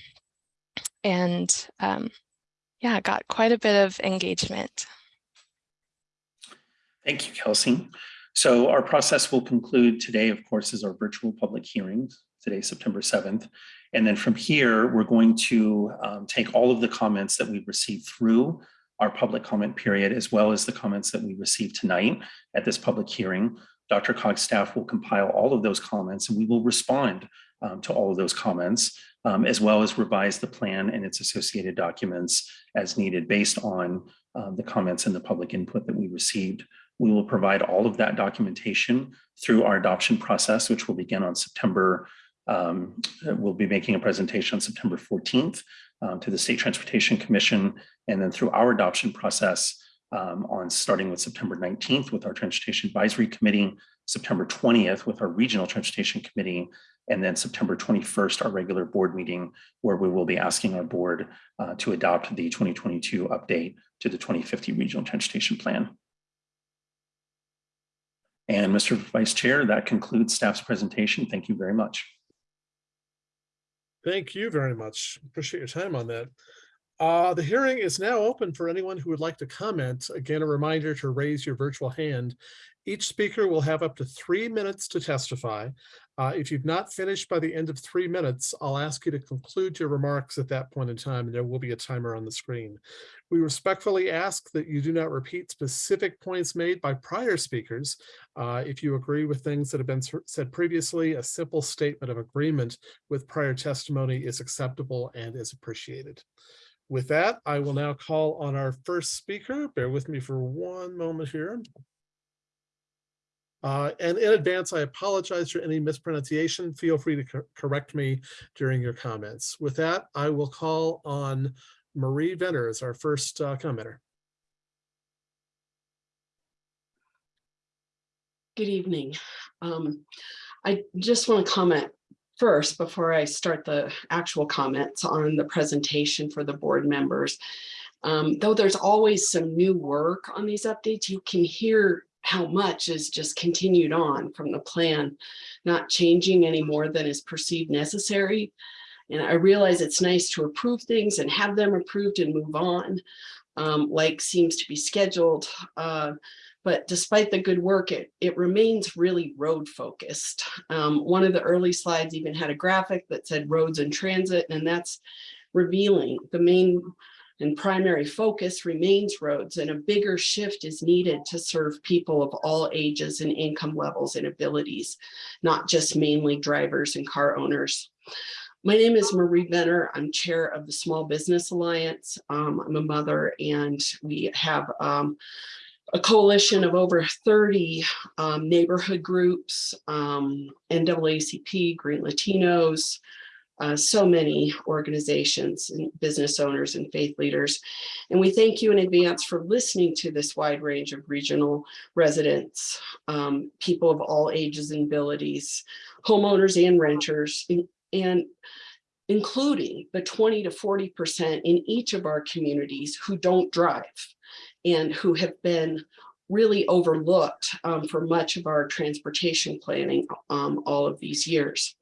[SPEAKER 13] and um, yeah, got quite a bit of engagement.
[SPEAKER 11] Thank you, Kelsey. So our process will conclude today, of course, is our virtual public hearings, today, September 7th. And then from here, we're going to um, take all of the comments that we've received through our public comment period, as well as the comments that we received tonight at this public hearing. Dr. Cog's staff will compile all of those comments and we will respond um, to all of those comments, um, as well as revise the plan and its associated documents as needed based on um, the comments and the public input that we received. We will provide all of that documentation through our adoption process, which will begin on September um, we'll be making a presentation on September 14th um, to the State Transportation Commission. And then through our adoption process, um, on starting with September 19th with our Transportation Advisory Committee, September 20th with our Regional Transportation Committee, and then September 21st, our regular board meeting, where we will be asking our board uh, to adopt the 2022 update to the 2050 Regional Transportation Plan. And Mr. Vice Chair, that concludes staff's presentation. Thank you very much.
[SPEAKER 2] Thank you very much. Appreciate your time on that. Uh, the hearing is now open for anyone who would like to comment. Again, a reminder to raise your virtual hand. Each speaker will have up to three minutes to testify. Uh, if you've not finished by the end of three minutes, I'll ask you to conclude your remarks at that point in time, and there will be a timer on the screen. We respectfully ask that you do not repeat specific points made by prior speakers. Uh, if you agree with things that have been said previously, a simple statement of agreement with prior testimony is acceptable and is appreciated. With that, I will now call on our first speaker. Bear with me for one moment here. Uh, and in advance, I apologize for any mispronunciation. Feel free to cor- correct me during your comments. With that, I will call on Marie Venner as our first uh, commenter.
[SPEAKER 14] Good evening. Um, I just want to comment first before I start the actual comments on the presentation for the board members. Um, though there's always some new work on these updates, you can hear how much is just continued on from the plan, not changing any more than is perceived necessary. And I realize it's nice to approve things and have them approved and move on, um, like seems to be scheduled. Uh, but despite the good work, it, it remains really road focused. Um, one of the early slides even had a graphic that said roads and transit, and that's revealing the main and primary focus remains roads and a bigger shift is needed to serve people of all ages and income levels and abilities, not just mainly drivers and car owners. My name is Marie Venner. I'm chair of the Small Business Alliance. Um, I'm a mother and we have um, a coalition of over 30 um, neighborhood groups, um, NAACP, Green Latinos, uh, so many organizations and business owners and faith leaders. And we thank you in advance for listening to this wide range of regional residents, um, people of all ages and abilities, homeowners and renters, and, and including the 20 to 40% in each of our communities who don't drive and who have been really overlooked um, for much of our transportation planning um, all of these years.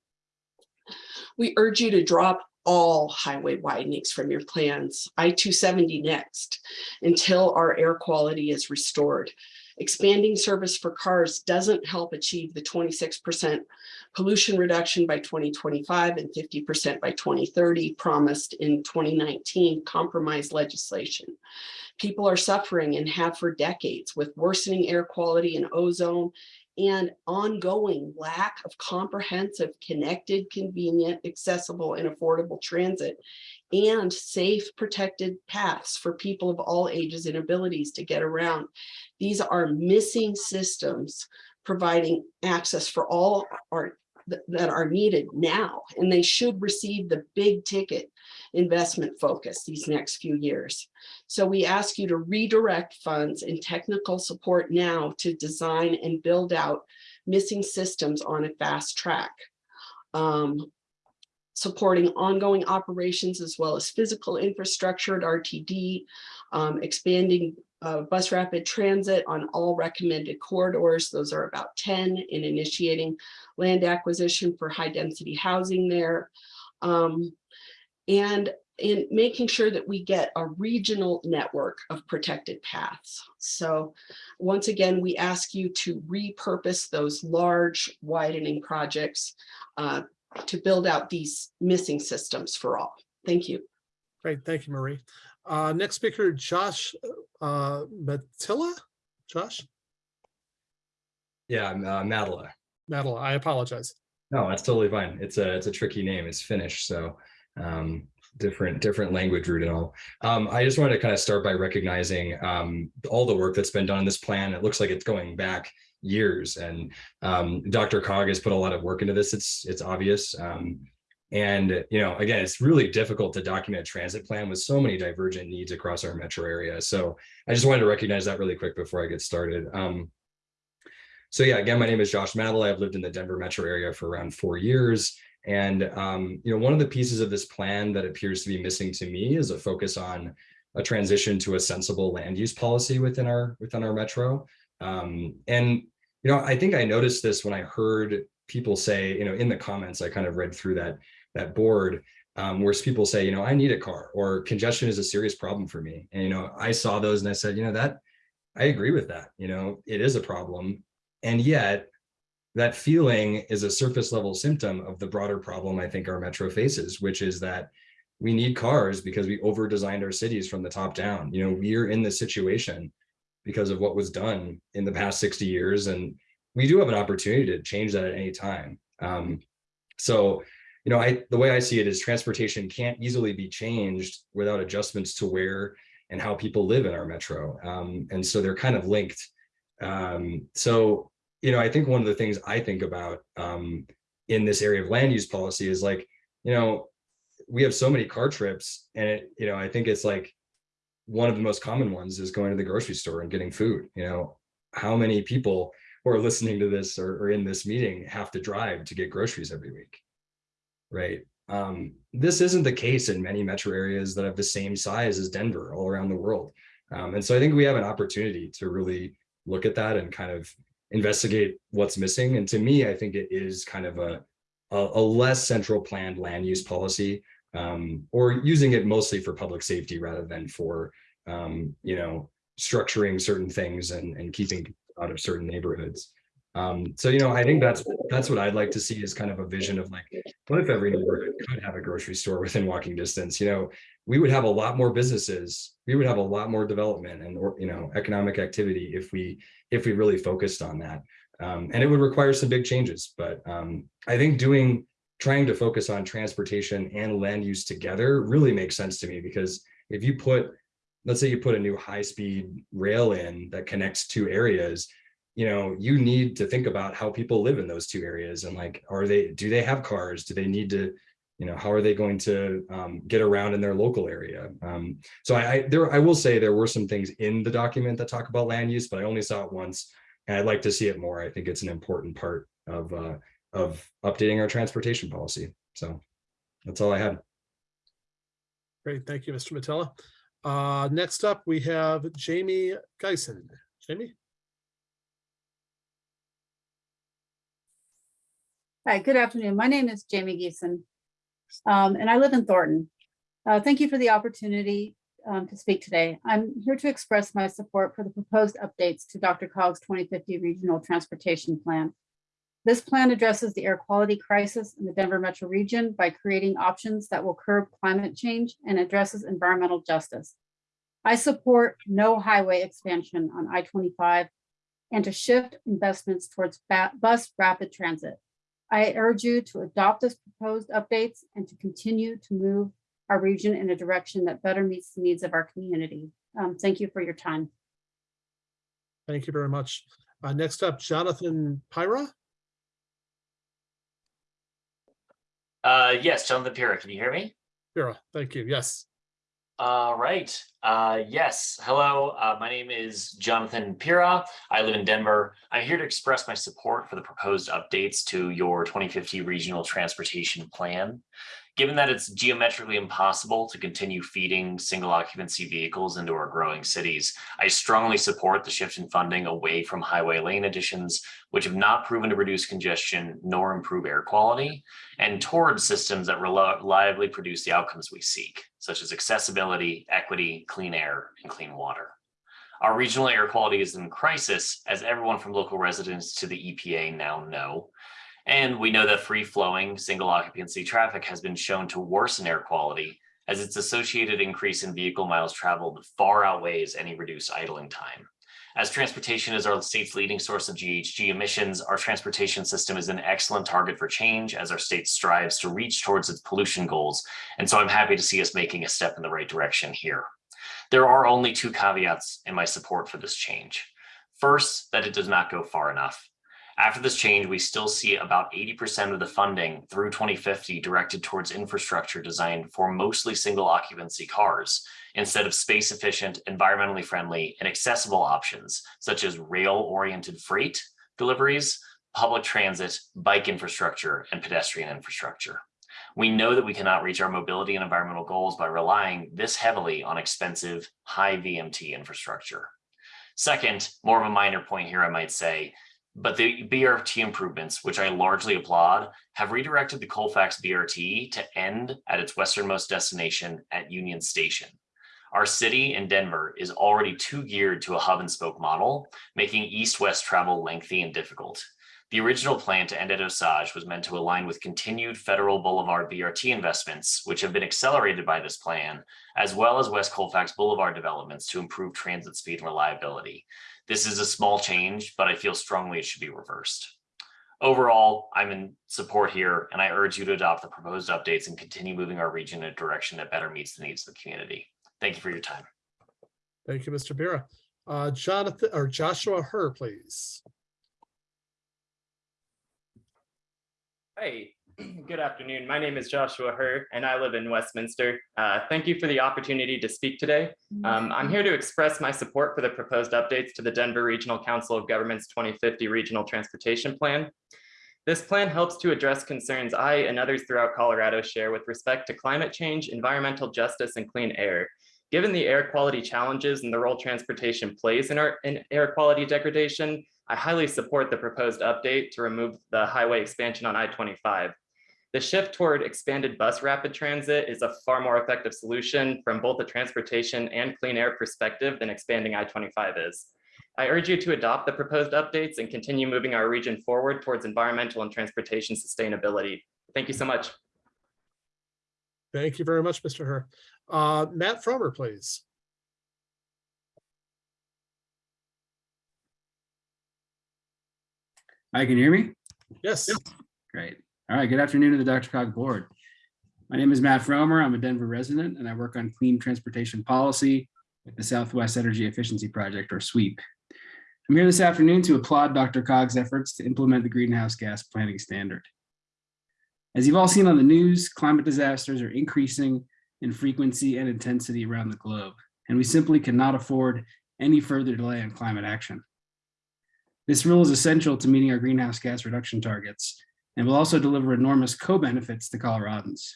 [SPEAKER 14] We urge you to drop all highway widenings from your plans, I-270 next, until our air quality is restored. Expanding service for cars doesn't help achieve the 26% pollution reduction by 2025 and 50% by 2030 promised in 2019 compromise legislation. People are suffering and have for decades with worsening air quality and ozone and ongoing lack of comprehensive, connected, convenient, accessible, and affordable transit and safe, protected paths for people of all ages and abilities to get around. These are missing systems providing access for all our that are needed now, and they should receive the big ticket investment focus these next few years. So we ask you to redirect funds and technical support now to design and build out missing systems on a fast track. Um, supporting ongoing operations as well as physical infrastructure at RTD, um, expanding uh, bus rapid transit on all recommended corridors. Those are about 10 in initiating land acquisition for high density housing there. Um, and in making sure that we get a regional network of protected paths. So once again, we ask you to repurpose those large widening projects uh, to build out these missing systems for all. Thank you.
[SPEAKER 2] Great, thank you, Marie. Uh, next speaker, Josh uh, Matilla? Josh?
[SPEAKER 15] Yeah, uh, Madela.
[SPEAKER 2] Madela, I apologize.
[SPEAKER 15] No, that's totally fine. It's a it's a tricky name. It's Finnish, so um, different different language root and all. Um, I just wanted to kind of start by recognizing um, all the work that's been done in this plan. It looks like it's going back years, and um, Dr. Cog has put a lot of work into this. It's it's obvious. And, you know, again, it's really difficult to document a transit plan with so many divergent needs across our metro area. So I just wanted to recognize that really quick before I get started. Um, so yeah, again, my name is Josh Madel. I've lived in the Denver metro area for around four years. And, um, you know, one of the pieces of this plan that appears to be missing to me is a focus on a transition to a sensible land use policy within our within our metro. Um, and, you know, I think I noticed this when I heard people say, you know, in the comments, I kind of read through that that board um, where people say, you know, I need a car or congestion is a serious problem for me. And, you know, I saw those and I said, you know, that I agree with that. You know, it is a problem. And yet that feeling is a surface level symptom of the broader problem I think our metro faces, which is that we need cars because we over designed our cities from the top down. You know, we're in this situation because of what was done in the past 60 years. And we do have an opportunity to change that at any time. Um, so, you know, I the way I see it is transportation can't easily be changed without adjustments to where and how people live in our metro. Um, and so they're kind of linked. Um, so, you know, I think one of the things I think about um, in this area of land use policy is like, you know, we have so many car trips and it, you know, I think it's like one of the most common ones is going to the grocery store and getting food. You know, how many people who are listening to this or, or in this meeting have to drive to get groceries every week, right? Um, this isn't the case in many metro areas that have the same size as Denver all around the world. Um, and so I think we have an opportunity to really look at that and kind of investigate what's missing. And to me, I think it is kind of a, a, a less central planned land use policy um, or using it mostly for public safety rather than for, um, you know, structuring certain things and, and keeping out of certain neighborhoods. Um, so, you know, I think that's that's what I'd like to see is kind of a vision of like, what if every neighborhood could have a grocery store within walking distance? You know, we would have a lot more businesses, we would have a lot more development and or you know economic activity if we if we really focused on that. Um, and it would require some big changes, but um, I think doing trying to focus on transportation and land use together really makes sense to me because if you put let's say you put a new high-speed rail in that connects two areas you know you need to think about how people live in those two areas and like are they do they have cars do they need to you know how are they going to um, get around in their local area um, so I, I there i will say there were some things in the document that talk about land use but i only saw it once and i'd like to see it more i think it's an important part of uh, of updating our transportation policy so that's all i had
[SPEAKER 2] Great, thank you, Mr. Matella. Uh, next up, we have Jamie Geisen. Jamie?
[SPEAKER 16] Hi, good afternoon. My name is Jamie Geeson, um, and I live in Thornton. Uh, thank you for the opportunity um, to speak today. I'm here to express my support for the proposed updates to Dr. Cog's 2050 Regional Transportation Plan. This plan addresses the air quality crisis in the Denver metro region by creating options that will curb climate change and addresses environmental justice. I support no highway expansion on I-25 and to shift investments towards bus rapid transit. I urge you to adopt this proposed updates and to continue to move our region in a direction that better meets the needs of our community. Um, thank you for your time.
[SPEAKER 2] Thank you very much. Uh, next up, Jonathan Pyra.
[SPEAKER 17] Uh, yes, Jonathan Pira, can you hear me?
[SPEAKER 2] Pyra, thank you. Yes.
[SPEAKER 17] All right. Uh, yes. Hello. Uh, my name is Jonathan Pira. I live in Denver. I'm here to express my support for the proposed updates to your 2050 Regional Transportation Plan. Given that it's geometrically impossible to continue feeding single occupancy vehicles into our growing cities, I strongly support the shift in funding away from highway lane additions, which have not proven to reduce congestion nor improve air quality, and towards systems that reliably produce the outcomes we seek, such as accessibility, equity, clean air, and clean water. Our regional air quality is in crisis, as everyone from local residents to the EPA now know, and we know that free flowing single occupancy traffic has been shown to worsen air quality as its associated increase in vehicle miles traveled far outweighs any reduced idling time. As transportation is our state's leading source of GHG emissions, our transportation system is an excellent target for change as our state strives to reach towards its pollution goals. And so I'm happy to see us making a step in the right direction here. There are only two caveats in my support for this change. First, that it does not go far enough. After this change, we still see about 80% of the funding through 2050 directed towards infrastructure designed for mostly single occupancy cars instead of space efficient, environmentally friendly, and accessible options such as rail-oriented freight deliveries, public transit, bike infrastructure, and pedestrian infrastructure. We know that we cannot reach our mobility and environmental goals by relying this heavily on expensive, high VMT infrastructure. Second, more of a minor point here, I might say, but the BRT improvements, which I largely applaud, have redirected the Colfax BRT to end at its westernmost destination at Union Station. Our city in Denver is already too geared to a hub and spoke model, making east-west travel lengthy and difficult. The original plan to end at Osage was meant to align with continued federal Boulevard BRT investments, which have been accelerated by this plan, as well as West Colfax Boulevard developments to improve transit speed and reliability. This is a small change, but I feel strongly it should be reversed. Overall, I'm in support here, and I urge you to adopt the proposed updates and continue moving our region in a direction that better meets the needs of the community. Thank you for your time.
[SPEAKER 2] Thank you, Mr. Bira. Uh, Jonathan or Joshua Herr, please.
[SPEAKER 18] Hey, good afternoon. My name is Joshua Herr, and I live in Westminster. Uh, thank you for the opportunity to speak today. Um, I'm here to express my support for the proposed updates to the Denver Regional Council of Governments 2050 Regional Transportation Plan. This plan helps to address concerns I and others throughout Colorado share with respect to climate change, environmental justice, and clean air. Given the air quality challenges and the role transportation plays in, our, in air quality degradation, I highly support the proposed update to remove the highway expansion on I-25. The shift toward expanded bus rapid transit is a far more effective solution from both a transportation and clean air perspective than expanding I-25 is. I urge you to adopt the proposed updates and continue moving our region forward towards environmental and transportation sustainability. Thank you so much.
[SPEAKER 2] Thank you very much, Mr. Herr. Uh, Matt Fromer, please.
[SPEAKER 19] Hi, can you hear me?
[SPEAKER 2] Yes.
[SPEAKER 19] Great. All right, good afternoon to the Dr. Cog board. My name is Matt Fromer. I'm a Denver resident and I work on clean transportation policy at the Southwest Energy Efficiency Project or SWEEP. I'm here this afternoon to applaud Dr. Cog's efforts to implement the greenhouse gas planning standard. As you've all seen on the news, climate disasters are increasing in frequency and intensity around the globe, and we simply cannot afford any further delay on climate action. This rule is essential to meeting our greenhouse gas reduction targets and will also deliver enormous co-benefits to Coloradans.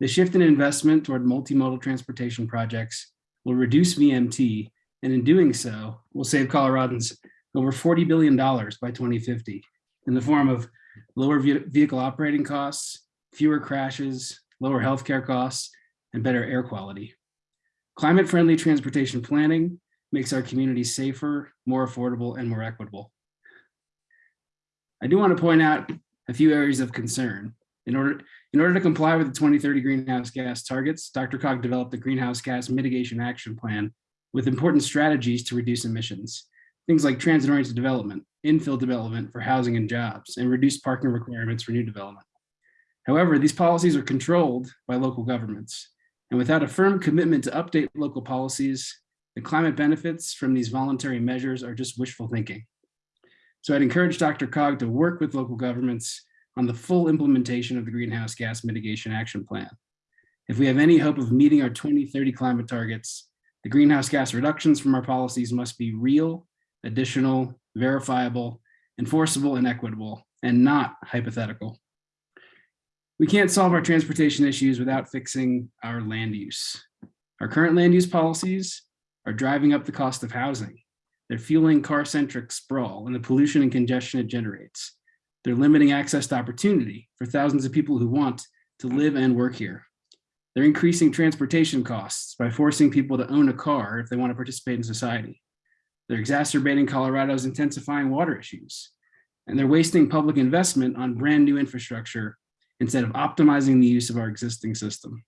[SPEAKER 19] The shift in investment toward multimodal transportation projects will reduce VMT, and in doing so, will save Coloradans over $40 billion by 2050 in the form of lower vehicle operating costs, fewer crashes, lower healthcare costs, and better air quality. Climate-friendly transportation planning makes our communities safer, more affordable, and more equitable. I do want to point out a few areas of concern. In order, in order to comply with the 2030 greenhouse gas targets, Dr. Cog developed the Greenhouse Gas Mitigation Action Plan with important strategies to reduce emissions. Things like transit-oriented development, infill development for housing and jobs, and reduced parking requirements for new development. However, these policies are controlled by local governments. And without a firm commitment to update local policies, the climate benefits from these voluntary measures are just wishful thinking. So I'd encourage Dr. Cog to work with local governments on the full implementation of the Greenhouse Gas Mitigation Action Plan. If we have any hope of meeting our 2030 climate targets, the greenhouse gas reductions from our policies must be real, additional, verifiable, enforceable, and equitable, and not hypothetical. We can't solve our transportation issues without fixing our land use. Our current land use policies are driving up the cost of housing. They're fueling car-centric sprawl and the pollution and congestion it generates. They're limiting access to opportunity for thousands of people who want to live and work here. They're increasing transportation costs by forcing people to own a car if they want to participate in society. They're exacerbating Colorado's intensifying water issues. And they're wasting public investment on brand new infrastructure instead of optimizing the use of our existing system.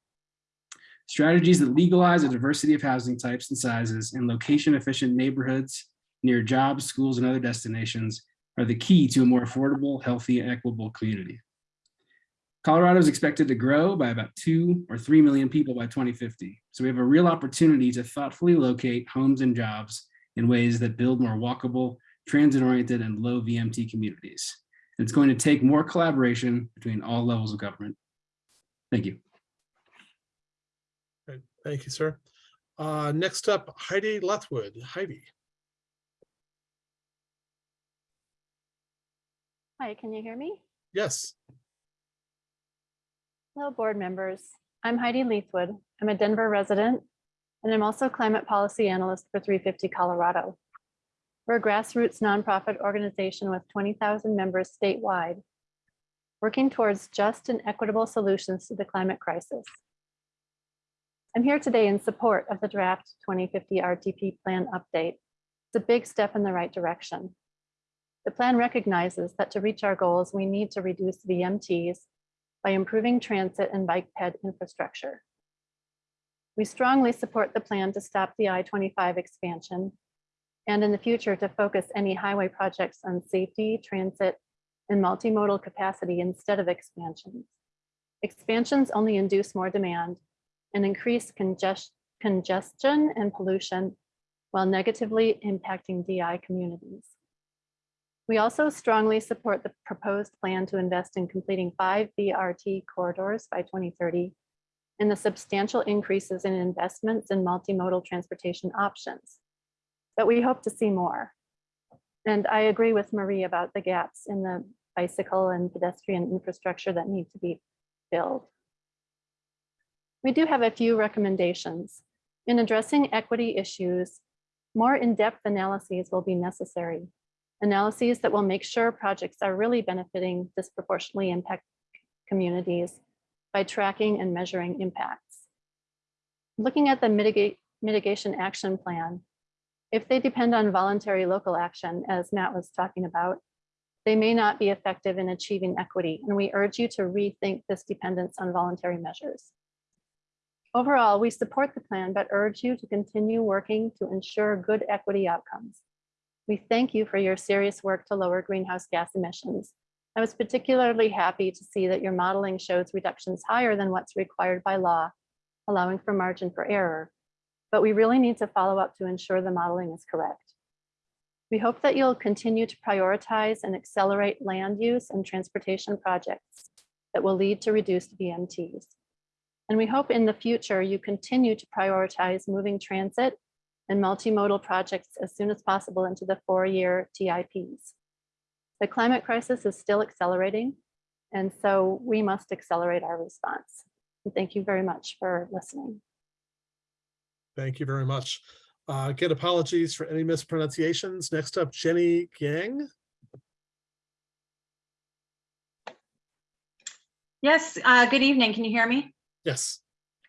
[SPEAKER 19] Strategies that legalize a diversity of housing types and sizes in location efficient neighborhoods near jobs, schools, and other destinations are the key to a more affordable, healthy, and equitable community. Colorado is expected to grow by about two or 3 million people by 2050. So we have a real opportunity to thoughtfully locate homes and jobs in ways that build more walkable, transit-oriented, and low VMT communities. And It's going to take more collaboration between all levels of government. Thank you.
[SPEAKER 2] Great. Thank you, sir. Uh, Next up, Heidi Lethwood. Heidi.
[SPEAKER 20] Hi, can you hear me?
[SPEAKER 2] Yes.
[SPEAKER 20] Hello, board members. I'm Heidi Leithwood. I'm a Denver resident, and I'm also climate policy analyst for 350 Colorado. We're a grassroots nonprofit organization with 20,000 members statewide, working towards just and equitable solutions to the climate crisis. I'm here today in support of the draft 2050 RTP plan update. It's a big step in the right direction. The plan recognizes that to reach our goals, we need to reduce VMTs by improving transit and bike ped infrastructure. We strongly support the plan to stop the I-25 expansion and in the future to focus any highway projects on safety, transit, and multimodal capacity instead of expansions. Expansions only induce more demand and increase congest- congestion and pollution while negatively impacting DI communities. We also strongly support the proposed plan to invest in completing five BRT corridors by 2030 and the substantial increases in investments in multimodal transportation options. But we hope to see more. And I agree with Marie about the gaps in the bicycle and pedestrian infrastructure that need to be filled. We do have a few recommendations. In addressing equity issues, more in-depth analyses will be necessary analyses that will make sure projects are really benefiting disproportionately impacted communities by tracking and measuring impacts. Looking at the mitigate, mitigation action plan, if they depend on voluntary local action, as Matt was talking about, they may not be effective in achieving equity, and we urge you to rethink this dependence on voluntary measures. Overall, we support the plan, but urge you to continue working to ensure good equity outcomes. We thank you for your serious work to lower greenhouse gas emissions. I was particularly happy to see that your modeling shows reductions higher than what's required by law, allowing for margin for error. But we really need to follow up to ensure the modeling is correct. We hope that you'll continue to prioritize and accelerate land use and transportation projects that will lead to reduced VMTs. And we hope in the future you continue to prioritize moving transit and multimodal projects as soon as possible into the four-year TIPs. The climate crisis is still accelerating, and so we must accelerate our response. And thank you very much for listening.
[SPEAKER 2] Thank you very much. Uh, Get apologies for any mispronunciations. Next up, Jenny Yang.
[SPEAKER 6] Yes, uh, good evening. Can you hear me?
[SPEAKER 2] Yes.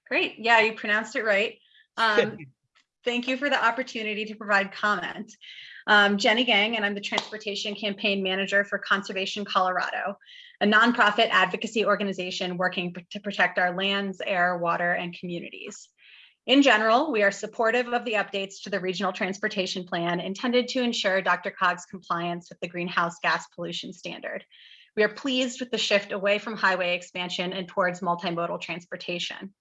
[SPEAKER 6] Great. Yeah, you pronounced it right. Um, thank you for the opportunity to provide comment. Um, Jenny Gang, and I'm the Transportation Campaign Manager for Conservation Colorado, a nonprofit advocacy organization working to protect our lands, air, water, and communities. In general, we are supportive of the updates to the Regional Transportation Plan intended to ensure Dr. Cog's compliance with the Greenhouse Gas Pollution Standard. We are pleased with the shift away from highway expansion and towards multimodal transportation.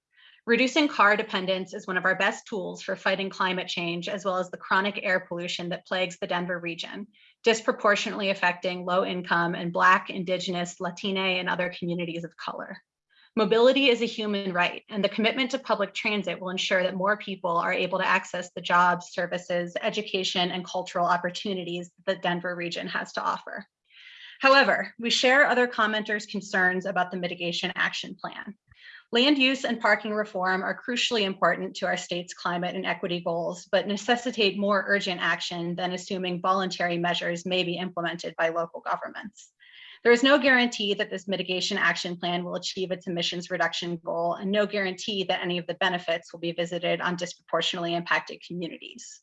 [SPEAKER 6] Reducing car dependence is one of our best tools for fighting climate change, as well as the chronic air pollution that plagues the Denver region, disproportionately affecting low income and Black, Indigenous, Latine, and other communities of color. Mobility is a human right, and the commitment to public transit will ensure that more people are able to access the jobs, services, education, and cultural opportunities that the Denver region has to offer. However, we share other commenters' concerns about the mitigation action plan. Land use and parking reform are crucially important to our state's climate and equity goals, but necessitate more urgent action than assuming voluntary measures may be implemented by local governments. There is no guarantee that this mitigation action plan will achieve its emissions reduction goal and no guarantee that any of the benefits will be visited on disproportionately impacted communities.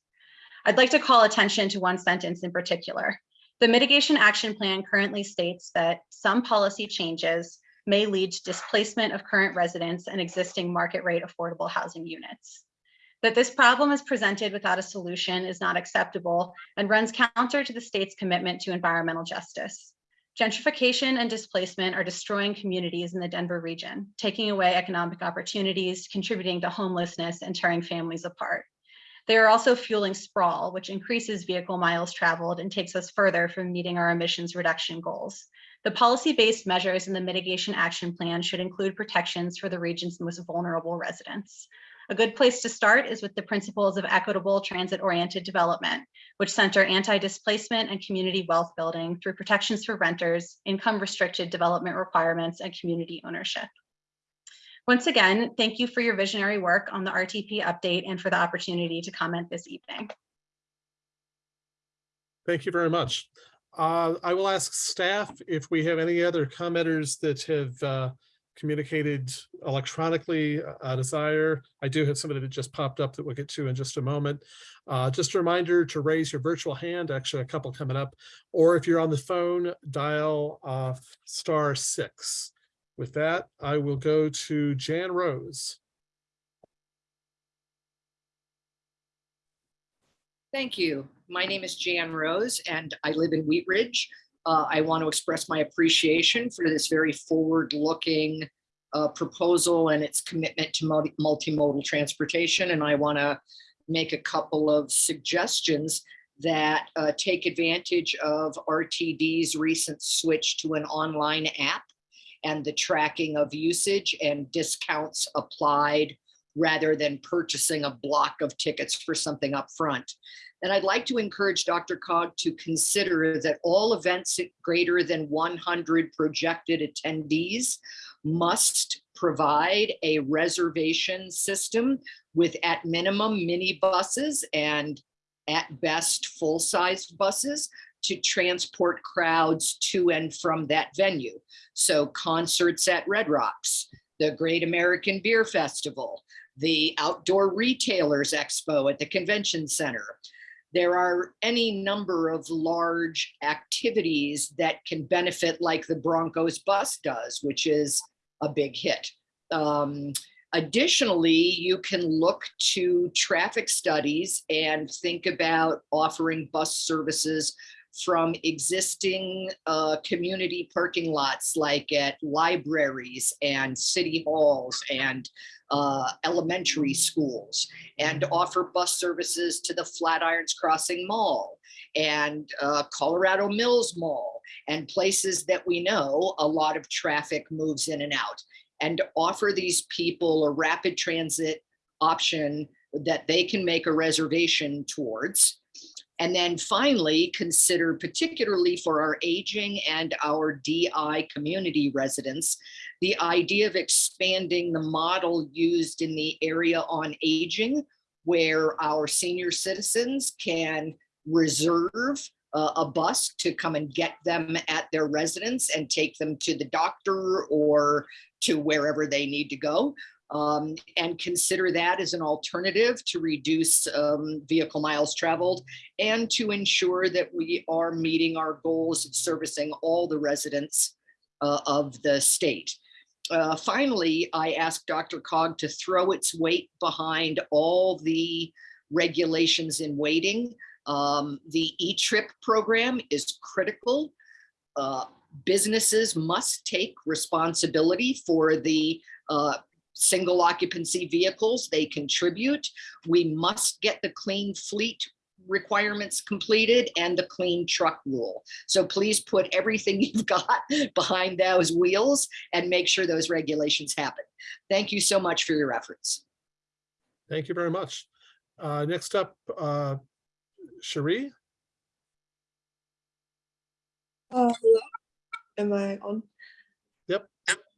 [SPEAKER 6] I'd like to call attention to one sentence in particular. The mitigation action plan currently states that some policy changes may lead to displacement of current residents and existing market rate affordable housing units. That this problem is presented without a solution is not acceptable and runs counter to the state's commitment to environmental justice. Gentrification and displacement are destroying communities in the Denver region, taking away economic opportunities, contributing to homelessness, and tearing families apart. They are also fueling sprawl, which increases vehicle miles traveled and takes us further from meeting our emissions reduction goals. The policy-based measures in the mitigation action plan should include protections for the region's most vulnerable residents. A good place to start is with the principles of equitable transit-oriented development, which center anti-displacement and community wealth building through protections for renters, income-restricted development requirements, and community ownership. Once again, thank you for your visionary work on the RTP update and for the opportunity to comment this evening.
[SPEAKER 2] Thank you very much. Uh, I will ask staff if we have any other commenters that have uh, communicated electronically a desire. I do have somebody that just popped up that we'll get to in just a moment. Uh, Just a reminder to raise your virtual hand, actually a couple coming up, or if you're on the phone, dial uh, star six. With that, I will go to Jan Rose.
[SPEAKER 21] Thank you. My name is Jan Rose and I live in Wheat Ridge. Uh, I want to express my appreciation for this very forward-looking uh, proposal and its commitment to multi- multimodal transportation. And I want to make a couple of suggestions that uh, take advantage of RTD's recent switch to an online app and the tracking of usage and discounts applied rather than purchasing a block of tickets for something up front. And I'd like to encourage Dr. Cog to consider that all events greater than 100 projected attendees must provide a reservation system with at minimum minibuses and at best full-sized buses to transport crowds to and from that venue. So concerts at Red Rocks, the Great American Beer Festival, the Outdoor Retailers Expo at the Convention Center. There are any number of large activities that can benefit like the Broncos bus does, which is a big hit. Um, Additionally, you can look to traffic studies and think about offering bus services from existing uh, community parking lots like at libraries and city halls and uh, elementary schools and offer bus services to the Flatirons Crossing Mall and uh, Colorado Mills Mall and places that we know a lot of traffic moves in and out and offer these people a rapid transit option that they can make a reservation towards. And then finally, consider particularly for our aging and our DI community residents, the idea of expanding the model used in the area on aging, where our senior citizens can reserve uh, a bus to come and get them at their residence and take them to the doctor or to wherever they need to go. Um, and consider that as an alternative to reduce um, vehicle miles traveled and to ensure that we are meeting our goals of servicing all the residents uh, of the state. Uh, finally, I asked Dr. Cog to throw its weight behind all the regulations in waiting. Um, the E-Trip program is critical. Uh, businesses must take responsibility for the uh, single occupancy vehicles they contribute. We must get the clean fleet requirements completed and the clean truck rule. So please put everything you've got behind those wheels and make sure those regulations happen. Thank you so much for your efforts.
[SPEAKER 2] Thank you very much. Uh, Next up, uh, Cherie.
[SPEAKER 22] Uh, hello. Am I on?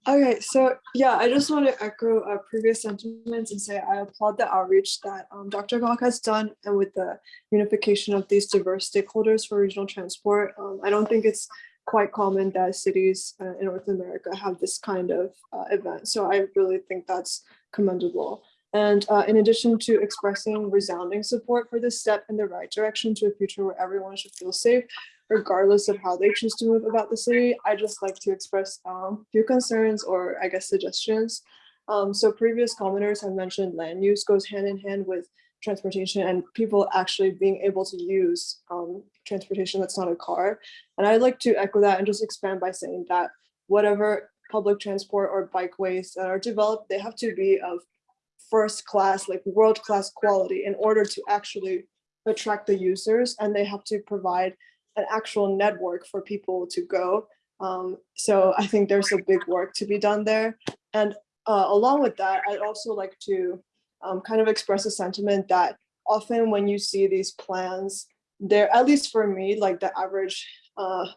[SPEAKER 22] Okay, so yeah, I just want to echo uh, previous sentiments and say I applaud the outreach that um, Dr. Cog has done and with the unification of these diverse stakeholders for regional transport. Um, I don't think it's quite common that cities uh, in North America have this kind of uh, event. So I really think that's commendable. And uh, in addition to expressing resounding support for this step in the right direction to a future where everyone should feel safe, regardless of how they choose to move about the city, I just like to express um, few concerns or I guess suggestions. Um, so previous commenters have mentioned land use goes hand in hand with transportation and people actually being able to use um, transportation that's not a car. And I'd like to echo that and just expand by saying that whatever public transport or bikeways that are developed, they have to be of first class, like world class quality in order to actually attract the users and they have to provide an actual network for people to go. Um, so I think there's a big work to be done there. And uh, along with that, I'd also like to um, kind of express a sentiment that often when you see these plans, they're at least for me, like the average uh,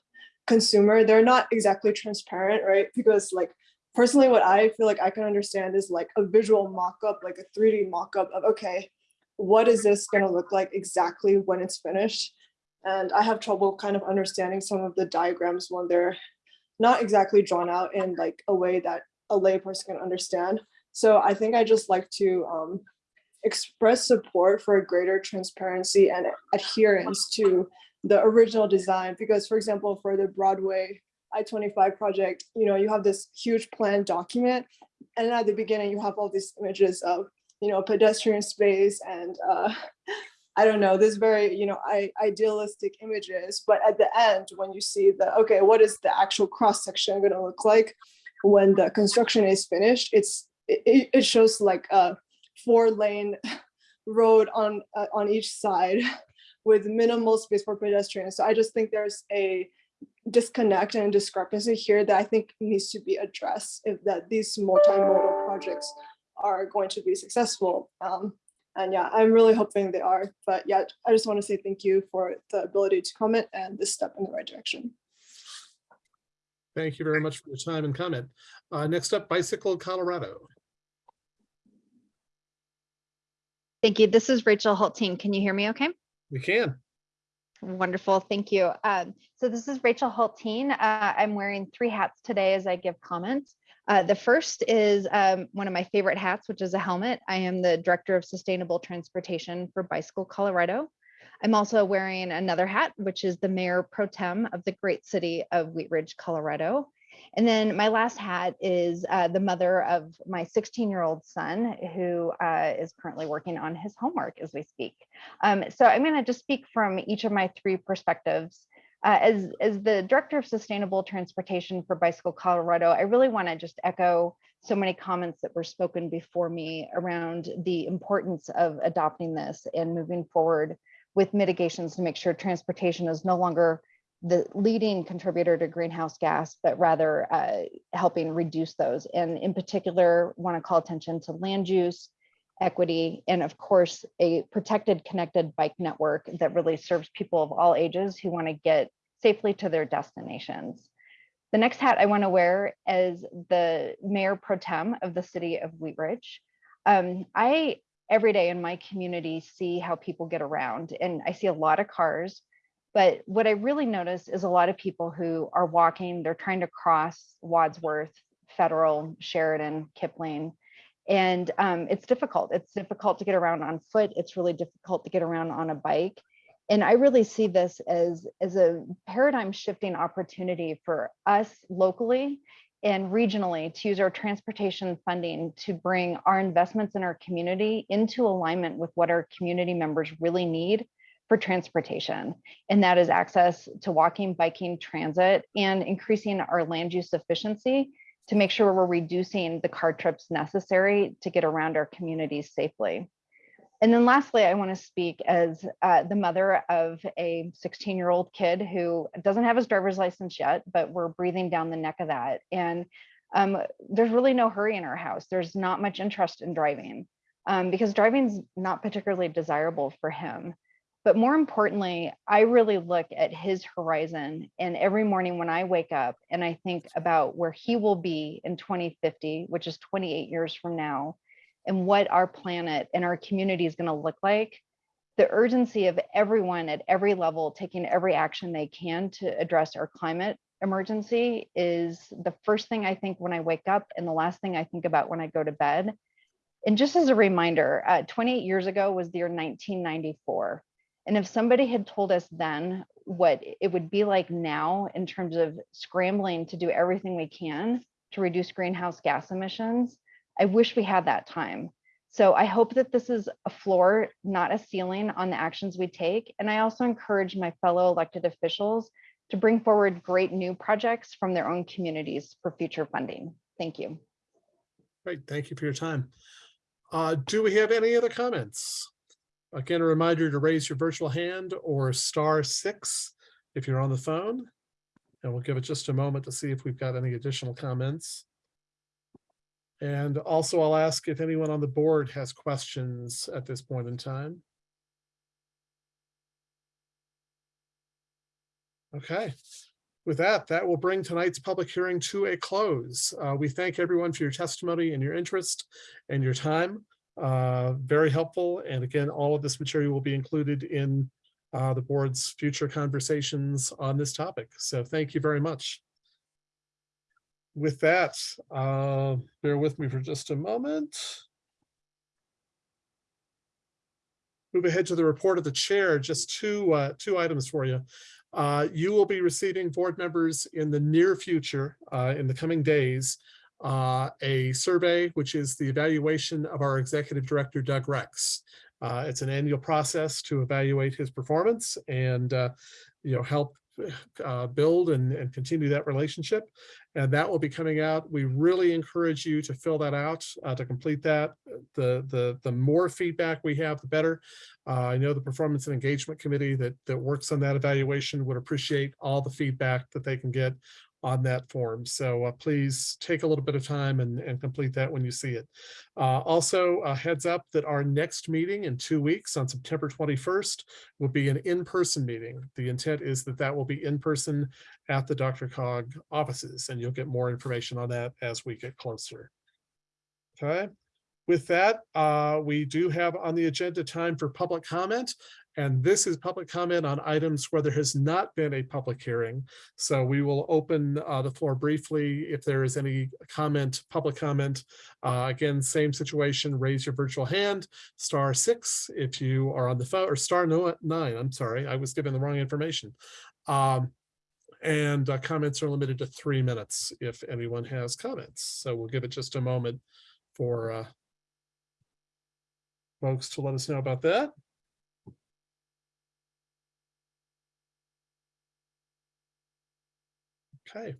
[SPEAKER 22] consumer, they're not exactly transparent, right? Because like personally, what I feel like I can understand is like a visual mock-up, like a 3D mock-up of, okay, what is this gonna look like exactly when it's finished? And I have trouble kind of understanding some of the diagrams when they're not exactly drawn out in like a way that a layperson can understand. So I think I just like to um, express support for a greater transparency and adherence to the original design. Because for example, for the Broadway I-25 project, you know, you have this huge plan document. And at the beginning, you have all these images of, you know, pedestrian space and uh, I don't know, this very, you know, I, idealistic images. But at the end, when you see the, okay, what is the actual cross section going to look like when the construction is finished? It's it, it shows like a four lane road on uh, on each side with minimal space for pedestrians. So I just think there's a disconnect and discrepancy here that I think needs to be addressed if that these multimodal projects are going to be successful. Um, and yeah, I'm really hoping they are. But yeah, I just want to say thank you for the ability to comment and this step in the right direction.
[SPEAKER 2] Thank you very much for your time and comment. Uh, next up, Bicycle Colorado.
[SPEAKER 23] Thank you. This is Rachel Hultin. Can you hear me okay?
[SPEAKER 2] We can.
[SPEAKER 23] Wonderful. Thank you. Um, so this is Rachel Hultin. Uh, I'm wearing three hats today as I give comments. Uh, the first is um, one of my favorite hats, which is a helmet. I am the Director of Sustainable Transportation for Bicycle Colorado. I'm also wearing another hat, which is the Mayor Pro Tem of the great city of Wheat Ridge, Colorado. And then my last hat is uh, the mother of my 16 year old son who uh, is currently working on his homework as we speak. Um, so I'm going to just speak from each of my three perspectives. Uh, as, as the director of sustainable transportation for Bicycle Colorado, I really want to just echo so many comments that were spoken before me around the importance of adopting this and moving forward with mitigations to make sure transportation is no longer the leading contributor to greenhouse gas, but rather uh, helping reduce those. And in particular, want to call attention to land use, equity, and of course, a protected connected bike network that really serves people of all ages who want to get safely to their destinations. The next hat I want to wear is the mayor pro tem of the city of Wheat Ridge. Um, I every day in my community see how people get around and I see a lot of cars, but what I really notice is a lot of people who are walking, they're trying to cross Wadsworth, Federal, Sheridan, Kipling, and um, it's difficult. It's difficult to get around on foot. It's really difficult to get around on a bike. And I really see this as, as a paradigm shifting opportunity for us locally and regionally to use our transportation funding to bring our investments in our community into alignment with what our community members really need for transportation. And that is access to walking, biking, transit, and increasing our land use efficiency to make sure we're reducing the car trips necessary to get around our communities safely. And then lastly, I want to speak as uh, the mother of a 16 year old kid who doesn't have his driver's license yet, but we're breathing down the neck of that. And um, there's really no hurry in our house. There's not much interest in driving um, because driving's not particularly desirable for him. But more importantly, I really look at his horizon. And every morning when I wake up and I think about where he will be in 2050, which is 28 years from now, and what our planet and our community is going to look like, the urgency of everyone at every level taking every action they can to address our climate emergency is the first thing I think when I wake up and the last thing I think about when I go to bed. And just as a reminder, uh, 28 years ago was the year 1994. And if somebody had told us then what it would be like now in terms of scrambling to do everything we can to reduce greenhouse gas emissions, I wish we had that time. So I hope that this is a floor, not a ceiling on the actions we take. And I also encourage my fellow elected officials to bring forward great new projects from their own communities for future funding. Thank you.
[SPEAKER 2] Great, thank you for your time. Uh, do we have any other comments? Again, a reminder to raise your virtual hand or star six if you're on the phone. And we'll give it just a moment to see if we've got any additional comments. And also I'll ask if anyone on the board has questions at this point in time. Okay, with that, that will bring tonight's public hearing to a close. Uh, we thank everyone for your testimony and your interest and your time. Uh, very helpful. And again, all of this material will be included in uh, the board's future conversations on this topic. So thank you very much. With that, uh, bear with me for just a moment. Move ahead to the report of the chair, just two, uh, two items for you. Uh, you will be receiving board members in the near future, uh, in the coming days, uh, a survey, which is the evaluation of our executive director, Doug Rex. Uh, it's an annual process to evaluate his performance and, uh, you know, help uh, build and, and continue that relationship. And that will be coming out. We really encourage you to fill that out, uh, to complete that. The, the, the more feedback we have, the better. Uh, I know the Performance and Engagement Committee that, that works on that evaluation would appreciate all the feedback that they can get on that form. So uh, please take a little bit of time and, and complete that when you see it. Uh, also, a heads up that our next meeting in two weeks on September 21st will be an in-person meeting. The intent is that that will be in person at the Dr. Cog offices, and you'll get more information on that as we get closer. Okay. With that, uh, we do have on the agenda time for public comment. And this is public comment on items where there has not been a public hearing. So we will open uh, the floor briefly if there is any comment, public comment. Uh, again, same situation, raise your virtual hand, star six if you are on the phone, or star nine, I'm sorry, I was given the wrong information. Um, and uh, comments are limited to three minutes if anyone has comments. So we'll give it just a moment for uh, folks to let us know about that. Okay,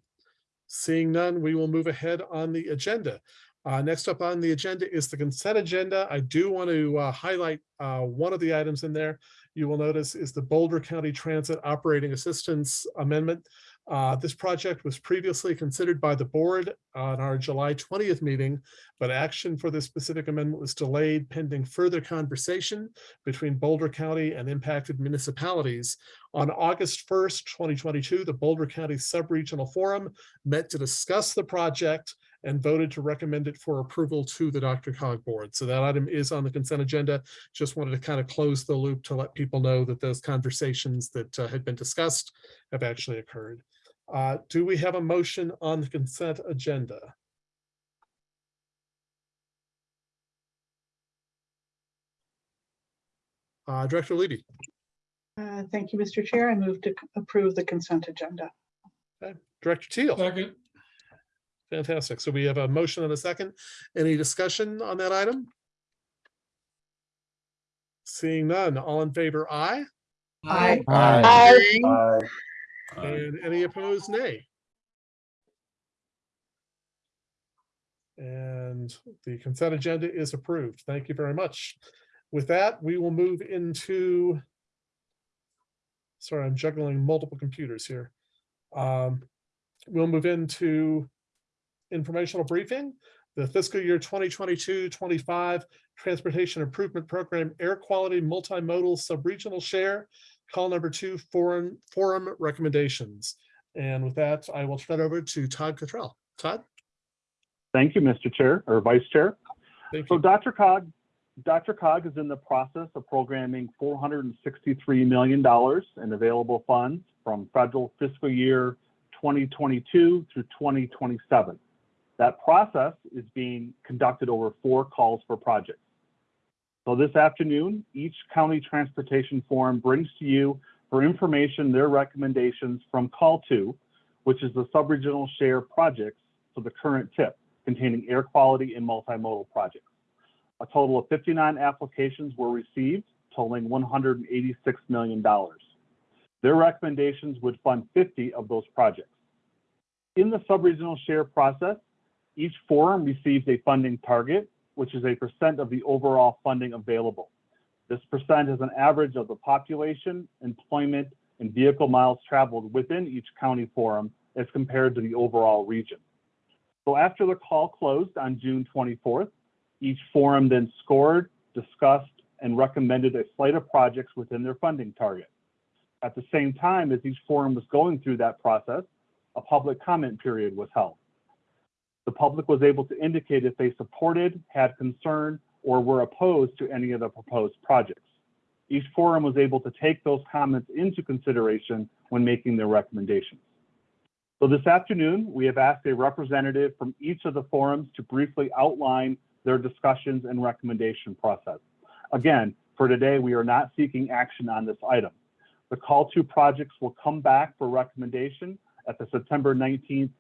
[SPEAKER 2] seeing none, we will move ahead on the agenda. Uh, next up on the agenda is the consent agenda. I do want to uh, highlight uh, one of the items in there. You will notice is the Boulder County Transit Operating Assistance Amendment. Uh, this project was previously considered by the board on our July 20th meeting, but action for this specific amendment was delayed pending further conversation between Boulder County and impacted municipalities. On August 1st, 2022, the Boulder County Subregional Forum met to discuss the project and voted to recommend it for approval to the Dr. Cog board. So that item is on the consent agenda. Just wanted to kind of close the loop to let people know that those conversations that uh, had been discussed have actually occurred. Uh, do we have a motion on the consent agenda? Uh, Director Levy,
[SPEAKER 24] Uh, Thank you, Mr. Chair. I move to approve the consent agenda.
[SPEAKER 2] Director Teal. Second. Fantastic. So we have a motion and a second. Any discussion on that item? Seeing none, all in favor, aye?
[SPEAKER 24] Aye.
[SPEAKER 2] Aye. And any opposed, nay? And the consent agenda is approved. Thank you very much. With that, we will move into. Sorry, I'm juggling multiple computers here. Um, We'll move into informational briefing, the fiscal year 2022-25 Transportation Improvement Program Air Quality Multimodal Subregional Share, call number two, forum, forum recommendations. And with that, I will turn it over to Todd Cottrell. Todd?
[SPEAKER 25] Thank you, Mr. Chair or Vice Chair.
[SPEAKER 2] Thank
[SPEAKER 25] So Dr. Cog, Dr. Cog is in the process of programming $463 million in available funds from federal fiscal year 2022 through 2027. That process is being conducted over four calls for projects. So this afternoon, each county transportation forum brings to you for information their recommendations from call two, which is the subregional share projects for the current tip containing air quality and multimodal projects. A total of 59 applications were received totaling $186 million. Their recommendations would fund 50 of those projects. In the subregional share process, each forum receives a funding target which is a percent of the overall funding available. This percent is an average of the population, employment, and vehicle miles traveled within each county forum as compared to the overall region. So after the call closed on June 24th, each forum then scored, discussed, and recommended a slate of projects within their funding target. At the same time as each forum was going through that process, a public comment period was held. The public was able to indicate if they supported, had concern, or were opposed to any of the proposed projects. Each forum was able to take those comments into consideration when making their recommendations. So this afternoon, we have asked a representative from each of the forums to briefly outline their discussions and recommendation process. Again, for today, we are not seeking action on this item. The call to projects will come back for recommendation at the September 19th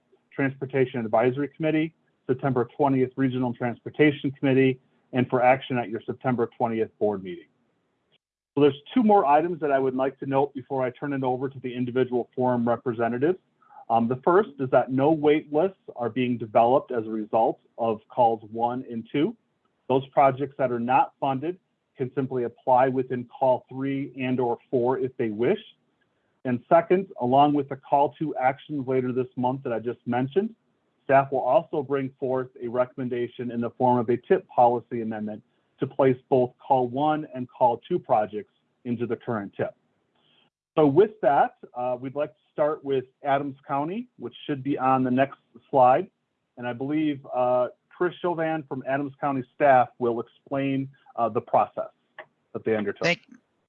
[SPEAKER 25] Transportation Advisory Committee, September 20th Regional Transportation Committee, and for action at your September 20th board meeting. So there's two more items that I would like to note before I turn it over to the individual forum representatives. Um, the first is that no wait lists are being developed as a result of calls one and two. Those projects that are not funded can simply apply within call three and or four if they wish. And second, along with the call to actions later this month that I just mentioned, staff will also bring forth a recommendation in the form of a tip policy amendment to place both call one and call two projects into the current tip. So with that, uh, we'd like to start with Adams County, which should be on the next slide. And I believe uh, Chris Chovan from Adams County staff will explain uh, the process that they undertook.
[SPEAKER 26] Thank,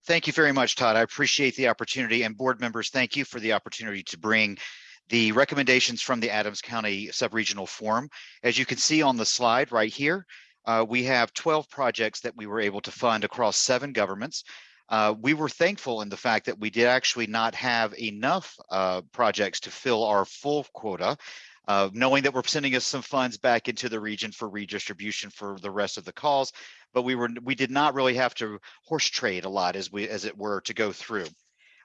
[SPEAKER 26] thank you very much, Todd. I appreciate the opportunity and board members, thank you for the opportunity to bring the recommendations from the Adams County Subregional Forum. As you can see on the slide right here, uh, we have 12 projects that we were able to fund across seven governments. Uh, we were thankful in the fact that we did actually not have enough uh, projects to fill our full quota, uh, knowing that we're sending us some funds back into the region for redistribution for the rest of the calls, but we were we did not really have to horse trade a lot as we as it were to go through.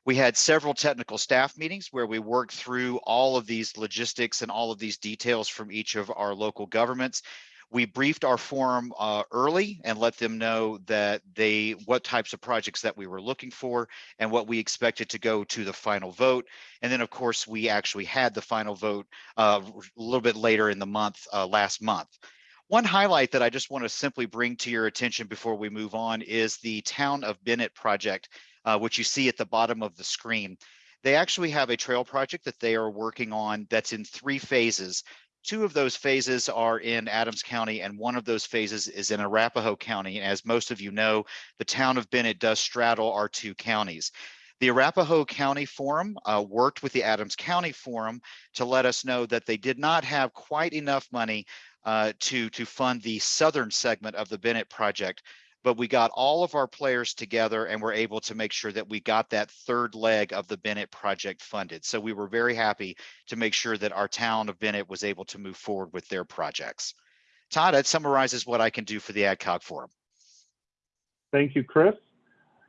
[SPEAKER 26] We had several technical staff meetings where we worked through all of these logistics and all of these details from each of our local governments we briefed our forum uh, early and let them know that they what types of projects that we were looking for and what we expected to go to the final vote and then of course we actually had the final vote uh, a little bit later in the month uh, last month one highlight that I just want to simply bring to your attention before we move on is the Town of Bennett project, uh, which you see at the bottom of the screen. They actually have a trail project that they are working on that's in three phases. Two of those phases are in Adams County and one of those phases is in Arapahoe County. And as most of you know, the town of Bennett does straddle our two counties. The Arapahoe County Forum uh, worked with the Adams County Forum to let us know that they did not have quite enough money uh, to, to fund the southern segment of the Bennett project but we got all of our players together and were able to make sure that we got that third leg of the Bennett project funded. So we were very happy to make sure that our town of Bennett was able to move forward with their projects. Todd, that summarizes what I can do for the AdCog Forum.
[SPEAKER 25] Thank you, Chris.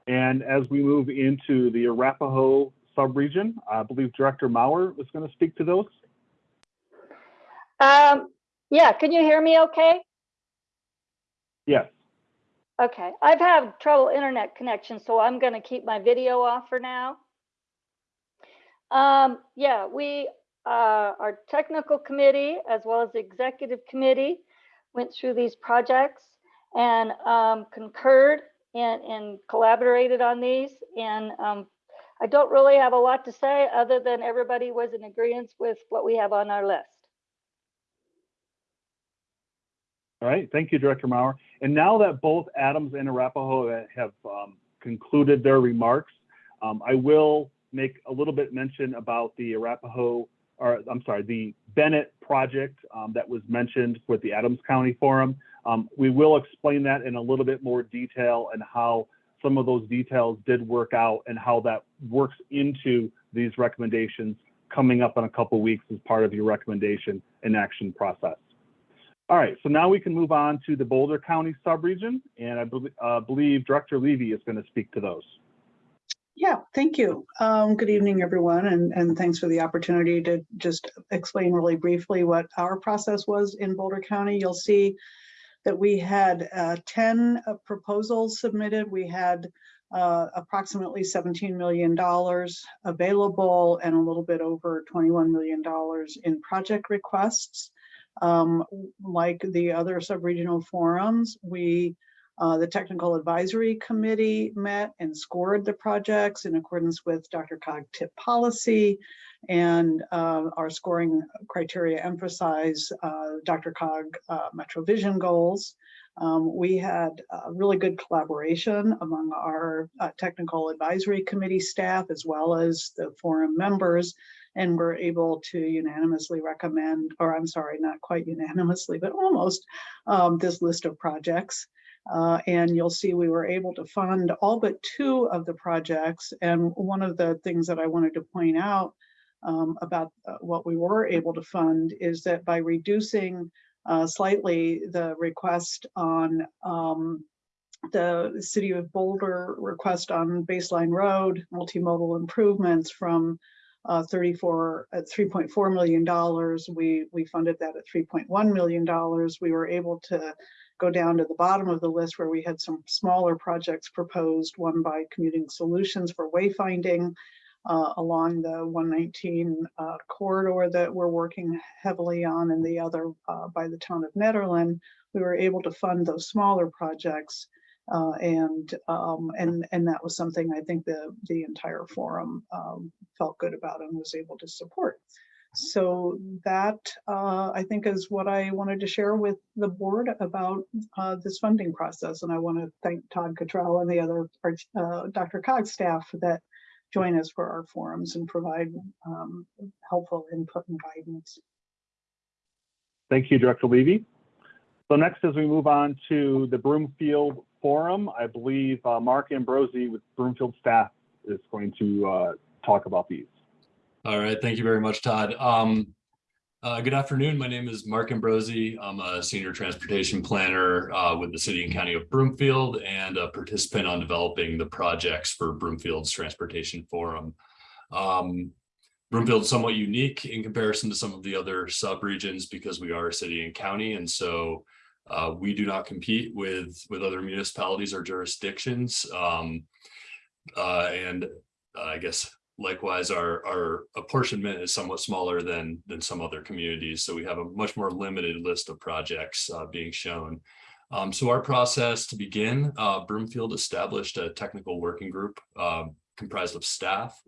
[SPEAKER 25] And as we move into the Arapahoe subregion, I believe Director Maurer was going to speak to those.
[SPEAKER 27] Um, yeah, can you hear me okay?
[SPEAKER 25] Yes.
[SPEAKER 27] Okay, I've had trouble internet connection, so I'm going to keep my video off for now. Um, yeah, we, uh, our technical committee, as well as the executive committee, went through these projects and um, concurred and, and collaborated on these. And um, I don't really have a lot to say other than everybody was in agreement with what we have on our list.
[SPEAKER 25] All right, thank you, Director Maurer. And now that both Adams and Arapahoe have um, concluded their remarks, um, I will make a little bit mention about the Arapahoe, or I'm sorry, the Bennett project um, that was mentioned with the Adams County Forum. Um, we will explain that in a little bit more detail and how some of those details did work out and how that works into these recommendations coming up in a couple weeks as part of your recommendation and action process. All right, so now we can move on to the Boulder County subregion, and I be uh, believe Director Levy is going to speak to those.
[SPEAKER 24] Yeah, thank you. Um, good evening, everyone, and, and thanks for the opportunity to just explain really briefly what our process was in Boulder County. You'll see that we had uh, 10 uh, proposals submitted. We had uh, approximately $17 million available and a little bit over $21 million in project requests. Um, like the other sub-regional forums, we, uh, the Technical Advisory Committee met and scored the projects in accordance with Dr. Cog tip policy. And uh, our scoring criteria emphasize uh, Dr. Cog uh, MetroVision goals. Um, we had really good collaboration among our uh, technical advisory committee staff as well as the forum members and we're able to unanimously recommend, or I'm sorry, not quite unanimously, but almost um, this list of projects. Uh, and you'll see we were able to fund all but two of the projects. And one of the things that I wanted to point out um, about uh, what we were able to fund is that by reducing uh, slightly the request on um, the city of Boulder request on baseline road multimodal improvements from uh, 34 at 3.4 million dollars. We we funded that at 3.1 million dollars. We were able to go down to the bottom of the list where we had some smaller projects proposed. One by Commuting Solutions for wayfinding uh, along the 119 uh, corridor that we're working heavily on, and the other uh, by the town of Nederland. We were able to fund those smaller projects uh, and um, and and that was something I think the the entire forum um, felt good about and was able to support. So that uh, I think is what I wanted to share with the board about uh, this funding process. And I want to thank Todd Cottrell and the other uh, Dr. Cog staff that join us for our forums and provide um, helpful input and guidance.
[SPEAKER 25] Thank you, Director Levy. So next, as we move on to the Broomfield Forum, I believe uh, Mark Ambrosi with Broomfield staff is going to uh, talk about these.
[SPEAKER 28] All right, thank you very much, Todd. Um, uh, good afternoon. My name is Mark Ambrosi. I'm a senior transportation planner uh, with the city and county of Broomfield and a participant on developing the projects for Broomfield's Transportation Forum. Um, Broomfield is somewhat unique in comparison to some of the other sub-regions because we are a city and county. And so uh, we do not compete with, with other municipalities or jurisdictions. Um, uh, and uh, I guess likewise, our, our apportionment is somewhat smaller than, than some other communities. So we have a much more limited list of projects uh, being shown. Um, so our process to begin, uh, Broomfield established a technical working group um, comprised of staff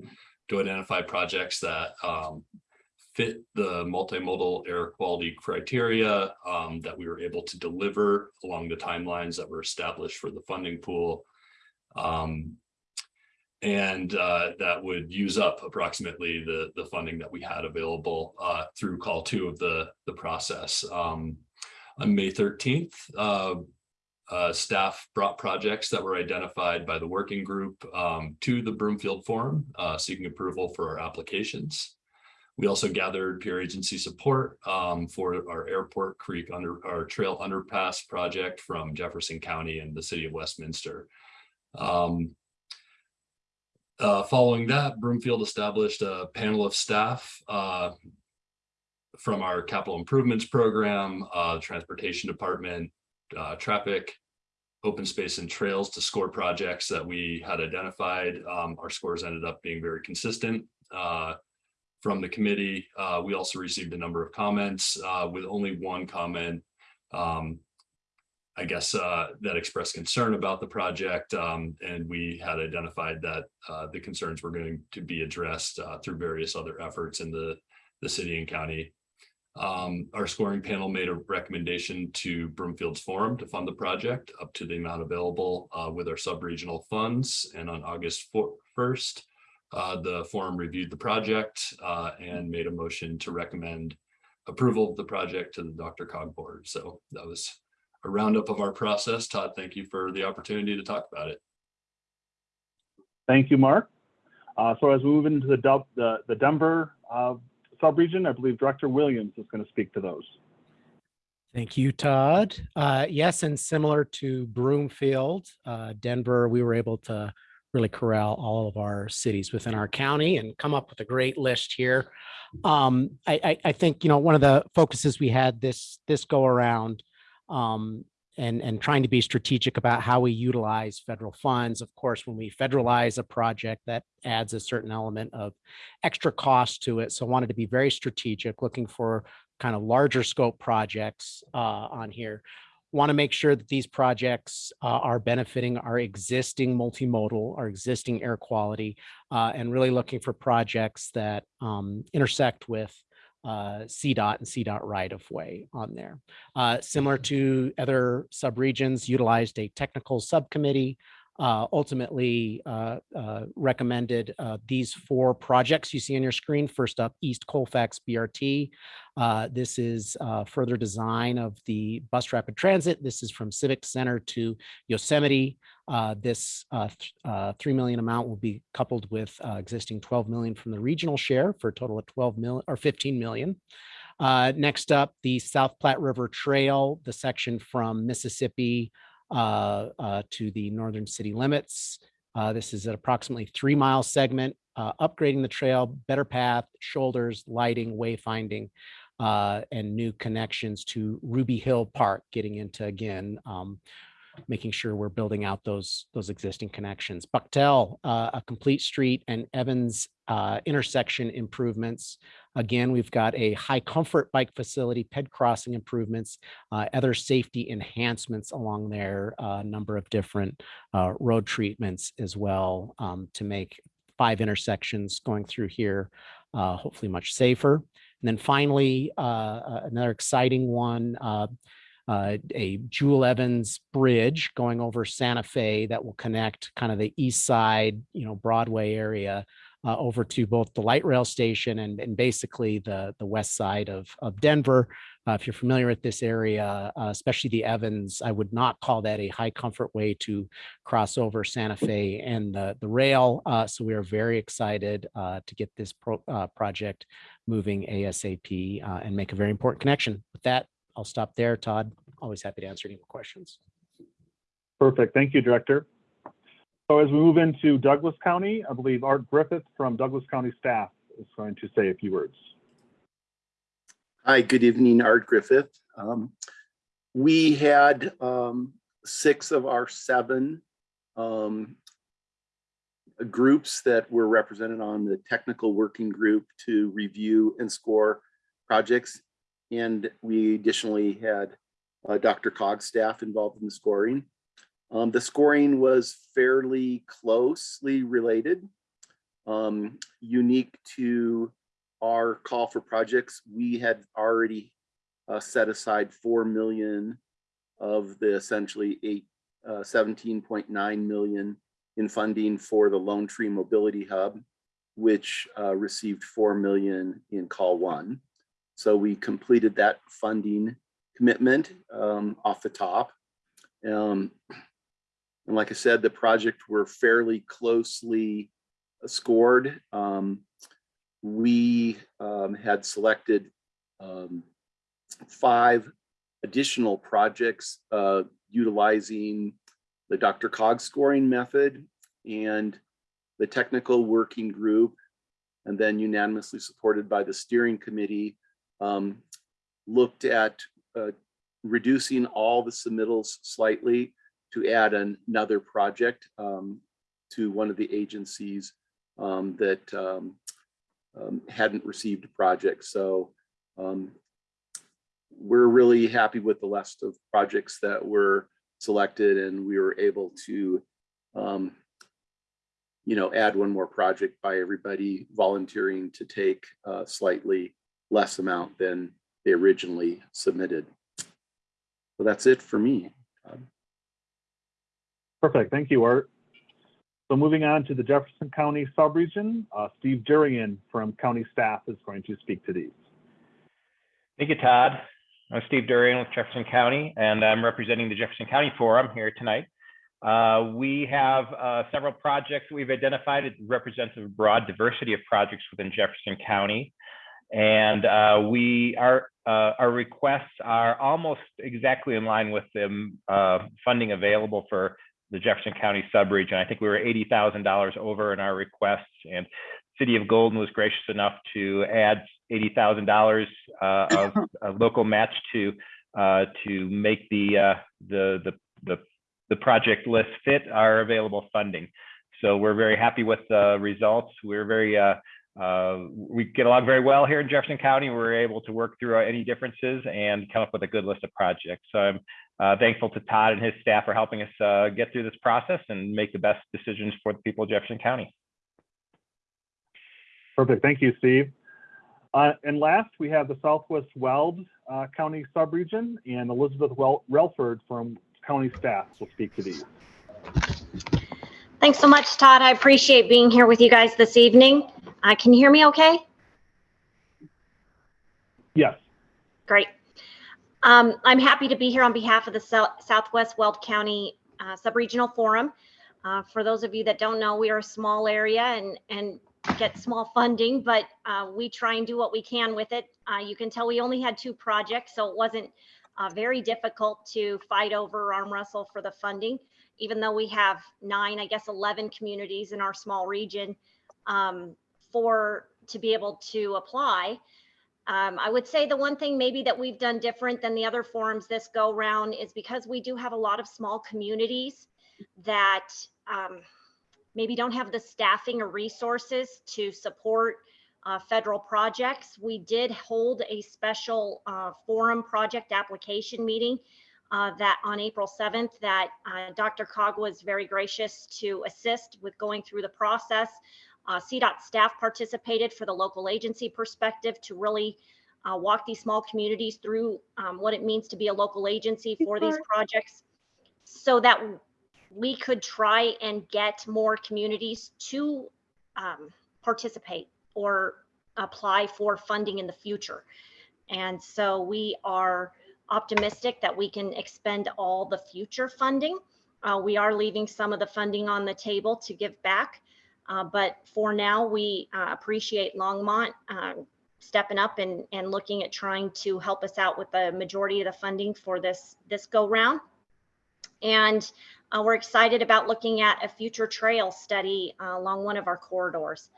[SPEAKER 28] to identify projects that um, fit the multimodal air quality criteria um, that we were able to deliver along the timelines that were established for the funding pool. Um, and uh, that would use up approximately the, the funding that we had available uh, through call two of the, the process. Um, on May 13th, uh, uh, staff brought projects that were identified by the working group um, to the Broomfield Forum, uh, seeking approval for our applications. We also gathered peer agency support um, for our Airport Creek under our trail underpass project from Jefferson County and the city of Westminster. Um, uh, following that, Broomfield established a panel of staff uh, from our capital improvements program, uh, transportation department, uh, traffic, open space and trails to score projects that we had identified. Um, our scores ended up being very consistent uh, from the committee. Uh, we also received a number of comments uh, with only one comment, um, I guess, uh, that expressed concern about the project. Um, and we had identified that uh, the concerns were going to be addressed uh, through various other efforts in the, the city and county um, our scoring panel made a recommendation to Broomfield's Forum to fund the project up to the amount available uh, with our sub-regional funds. And on August 1st, uh, the forum reviewed the project uh, and made a motion to recommend approval of the project to the Dr. Cog board. So that was a roundup of our process. Todd, thank you for the opportunity to talk about it.
[SPEAKER 25] Thank you, Mark. Uh, so as we move into the, the, the Denver uh, subregion. I believe Director Williams is going to speak to those.
[SPEAKER 29] Thank you, Todd. Uh, yes, and similar to Broomfield, uh, Denver, we were able to really corral all of our cities within our county and come up with a great list here. Um, I, I, I, think, you know, one of the focuses we had this, this go around um, and, and trying to be strategic about how we utilize federal funds. Of course, when we federalize a project, that adds a certain element of extra cost to it. So I wanted to be very strategic, looking for kind of larger scope projects uh, on here. Want to make sure that these projects uh, are benefiting our existing multimodal, our existing air quality, uh, and really looking for projects that um, intersect with uh, CDOT and CDOT right of way on there. Uh, similar to other subregions, utilized a technical subcommittee uh, ultimately uh, uh, recommended uh, these four projects you see on your screen. First up, East Colfax BRT. Uh, this is uh, further design of the bus rapid transit. This is from Civic Center to Yosemite. This th- uh, 3 million amount will be coupled with existing 12 million from the regional share for a total of 12 million or 15 million. Next up, the South Platte River Trail, the section from Mississippi to the northern city limits. Uh, this is an approximately three mile segment, uh, upgrading the trail, better path, shoulders, lighting, wayfinding, uh, and new connections to Ruby Hill Park, getting into again, um, making sure we're building out those those existing connections. Buchtel, uh, a complete street, and Evans uh, intersection improvements. Again, we've got a high comfort bike facility, ped crossing improvements, uh, other safety enhancements along there, a number of different uh, road treatments as well um, to make five intersections going through here, uh, hopefully much safer. And then finally, uh, uh, another exciting one, uh, a Jewell Evans Bridge going over Santa Fe that will connect kind of the east side, you know, Broadway area uh, over to both the light rail station and, and basically the, the west side of, of Denver. Uh, if you're familiar with this area, uh, especially the Evans, I would not call that a high comfort way to cross over Santa Fe and the, the rail. Uh, so we are very excited uh, to get this pro, uh, project moving ASAP and make a very important connection. With that, I'll stop there. Todd, always happy to answer any more questions.
[SPEAKER 25] Perfect. Thank you, Director. So as we move into Douglas County, I believe Art Griffith from Douglas County staff is going to say a few words.
[SPEAKER 30] Hi, good evening, Art Griffith. Um, we had um, six of our seven um, groups that were represented on the technical working group to review and score projects. And we additionally had uh, Dr. Cog's staff involved in the scoring. Um, the scoring was fairly closely related. Um, unique to our call for projects, we had already uh, set aside 4 million of the essentially eight, uh, 17.9 million in funding for the Lone Tree Mobility Hub, which uh, received 4 million in call one. So we completed that funding commitment um, off the top. Um, and like I said, the project were fairly closely scored. Um, we um, had selected um, five additional projects uh, utilizing the Dr. Cog scoring method and the technical working group, and then unanimously supported by the steering committee, um, looked at uh, reducing all the submittals slightly to add an- another project um, to one of the agencies um, that um, um, hadn't received a project. So um, we're really happy with the list of projects that were selected and we were able to you know, add one more project by everybody volunteering to take a slightly less amount than they originally submitted. So that's it for me. Todd.
[SPEAKER 25] Perfect. Thank you, Art. So moving on to the Jefferson County subregion, uh, Steve Durian from county staff is going to speak to these.
[SPEAKER 31] Thank you, Todd. I'm Steve Durian with Jefferson County, and I'm representing the Jefferson County Forum here tonight. Uh, we have uh, several projects that we've identified. It represents a broad diversity of projects within Jefferson County. And uh, we our uh, our requests are almost exactly in line with the uh, funding available for the Jefferson County subregion. I think we were $80,000 over in our requests and City of Golden was gracious enough to add $80,000 uh, of, of local match to uh, to make the, uh, the, the, the, the project list fit our available funding. So we're very happy with the results. We're very, uh, uh, we get along very well here in Jefferson County. We're able to work through any differences and come up with a good list of projects. So I'm uh, thankful to Todd and his staff for helping us uh, get through this process and make the best decisions for the people of Jefferson County.
[SPEAKER 25] Perfect. Thank you, Steve. Uh, and last, we have the Southwest Weld uh, County Subregion and Elizabeth Wel- Relford from county staff will speak to these.
[SPEAKER 32] Thanks so much, Todd. I appreciate being here with you guys this evening. Uh, can you hear me okay?
[SPEAKER 25] Yes.
[SPEAKER 32] Great. Um, I'm happy to be here on behalf of the Sou- Southwest Weld County uh, Subregional Forum. Uh, for those of you that don't know, we are a small area and, and get small funding, but uh, we try and do what we can with it. Uh, you can tell we only had two projects, so it wasn't uh, very difficult to fight over arm wrestle for the funding, even though we have nine, I guess 11 communities in our small region um, for to be able to apply. Um, I would say the one thing maybe that we've done different than the other forums this go round is because we do have a lot of small communities that um, maybe don't have the staffing or resources to support uh, federal projects. We did hold a special uh, forum project application meeting uh, that on April 7th that uh, Dr. Cog was very gracious to assist with going through the process. Uh, CDOT staff participated for the local agency perspective to really uh, walk these small communities through um, what it means to be a local agency for these projects so that we could try and get more communities to um, participate or apply for funding in the future. And so we are optimistic that we can expend all the future funding. Uh, we are leaving some of the funding on the table to give back. Uh, but for now, we uh, appreciate Longmont uh, stepping up and, and looking at trying to help us out with the majority of the funding for this, this go round. And uh, we're excited about looking at a future trail study uh, along one of our corridors.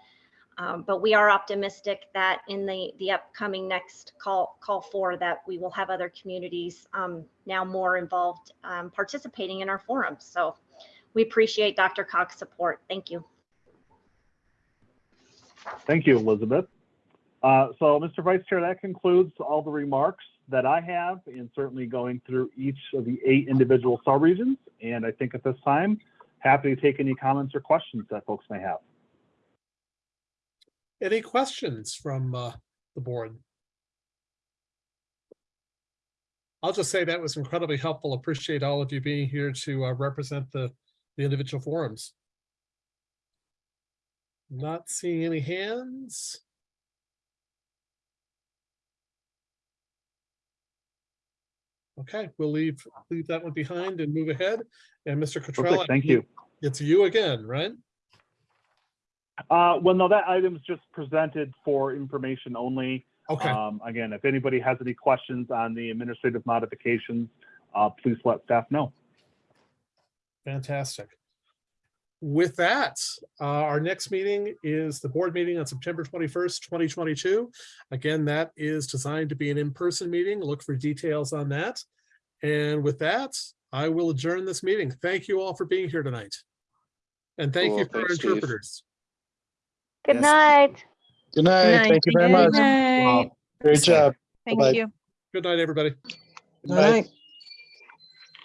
[SPEAKER 32] Um, but we are optimistic that in the, the upcoming next call, call for that we will have other communities um, now more involved um, participating in our forums. So we appreciate Dr. Cog's support. Thank you.
[SPEAKER 25] Thank you, Elizabeth. Uh, so, Mr. Vice Chair, that concludes all the remarks that I have, and certainly going through each of the eight individual subregions. And I think at this time, happy to take any comments or questions that folks may have.
[SPEAKER 2] Any questions from uh, the board? I'll just say that was incredibly helpful. Appreciate all of you being here to uh, represent the, the individual forums. Not seeing any hands. Okay, we'll leave, leave that one behind and move ahead. And Mr. Cottrell.
[SPEAKER 25] Perfect, thank you.
[SPEAKER 2] It's you again, right?
[SPEAKER 25] Uh, well, no, that item is just presented for information only.
[SPEAKER 2] Okay.
[SPEAKER 25] Um, again, if anybody has any questions on the administrative modifications, uh, please let staff know.
[SPEAKER 2] Fantastic. With that, uh, our next meeting is the board meeting on September 21st, 2022. Again, that is designed to be an in-person meeting. Look for details on that. And with that, I will adjourn this meeting. Thank you all for being here tonight. And thank you
[SPEAKER 33] Cool.
[SPEAKER 2] for our
[SPEAKER 33] Thanks, Steve.
[SPEAKER 2] interpreters.
[SPEAKER 27] Good
[SPEAKER 33] Yes.
[SPEAKER 27] night.
[SPEAKER 33] Good night. Thank you very much. Wow, Great job.
[SPEAKER 2] Bye-bye. Good night, everybody.
[SPEAKER 33] Good night.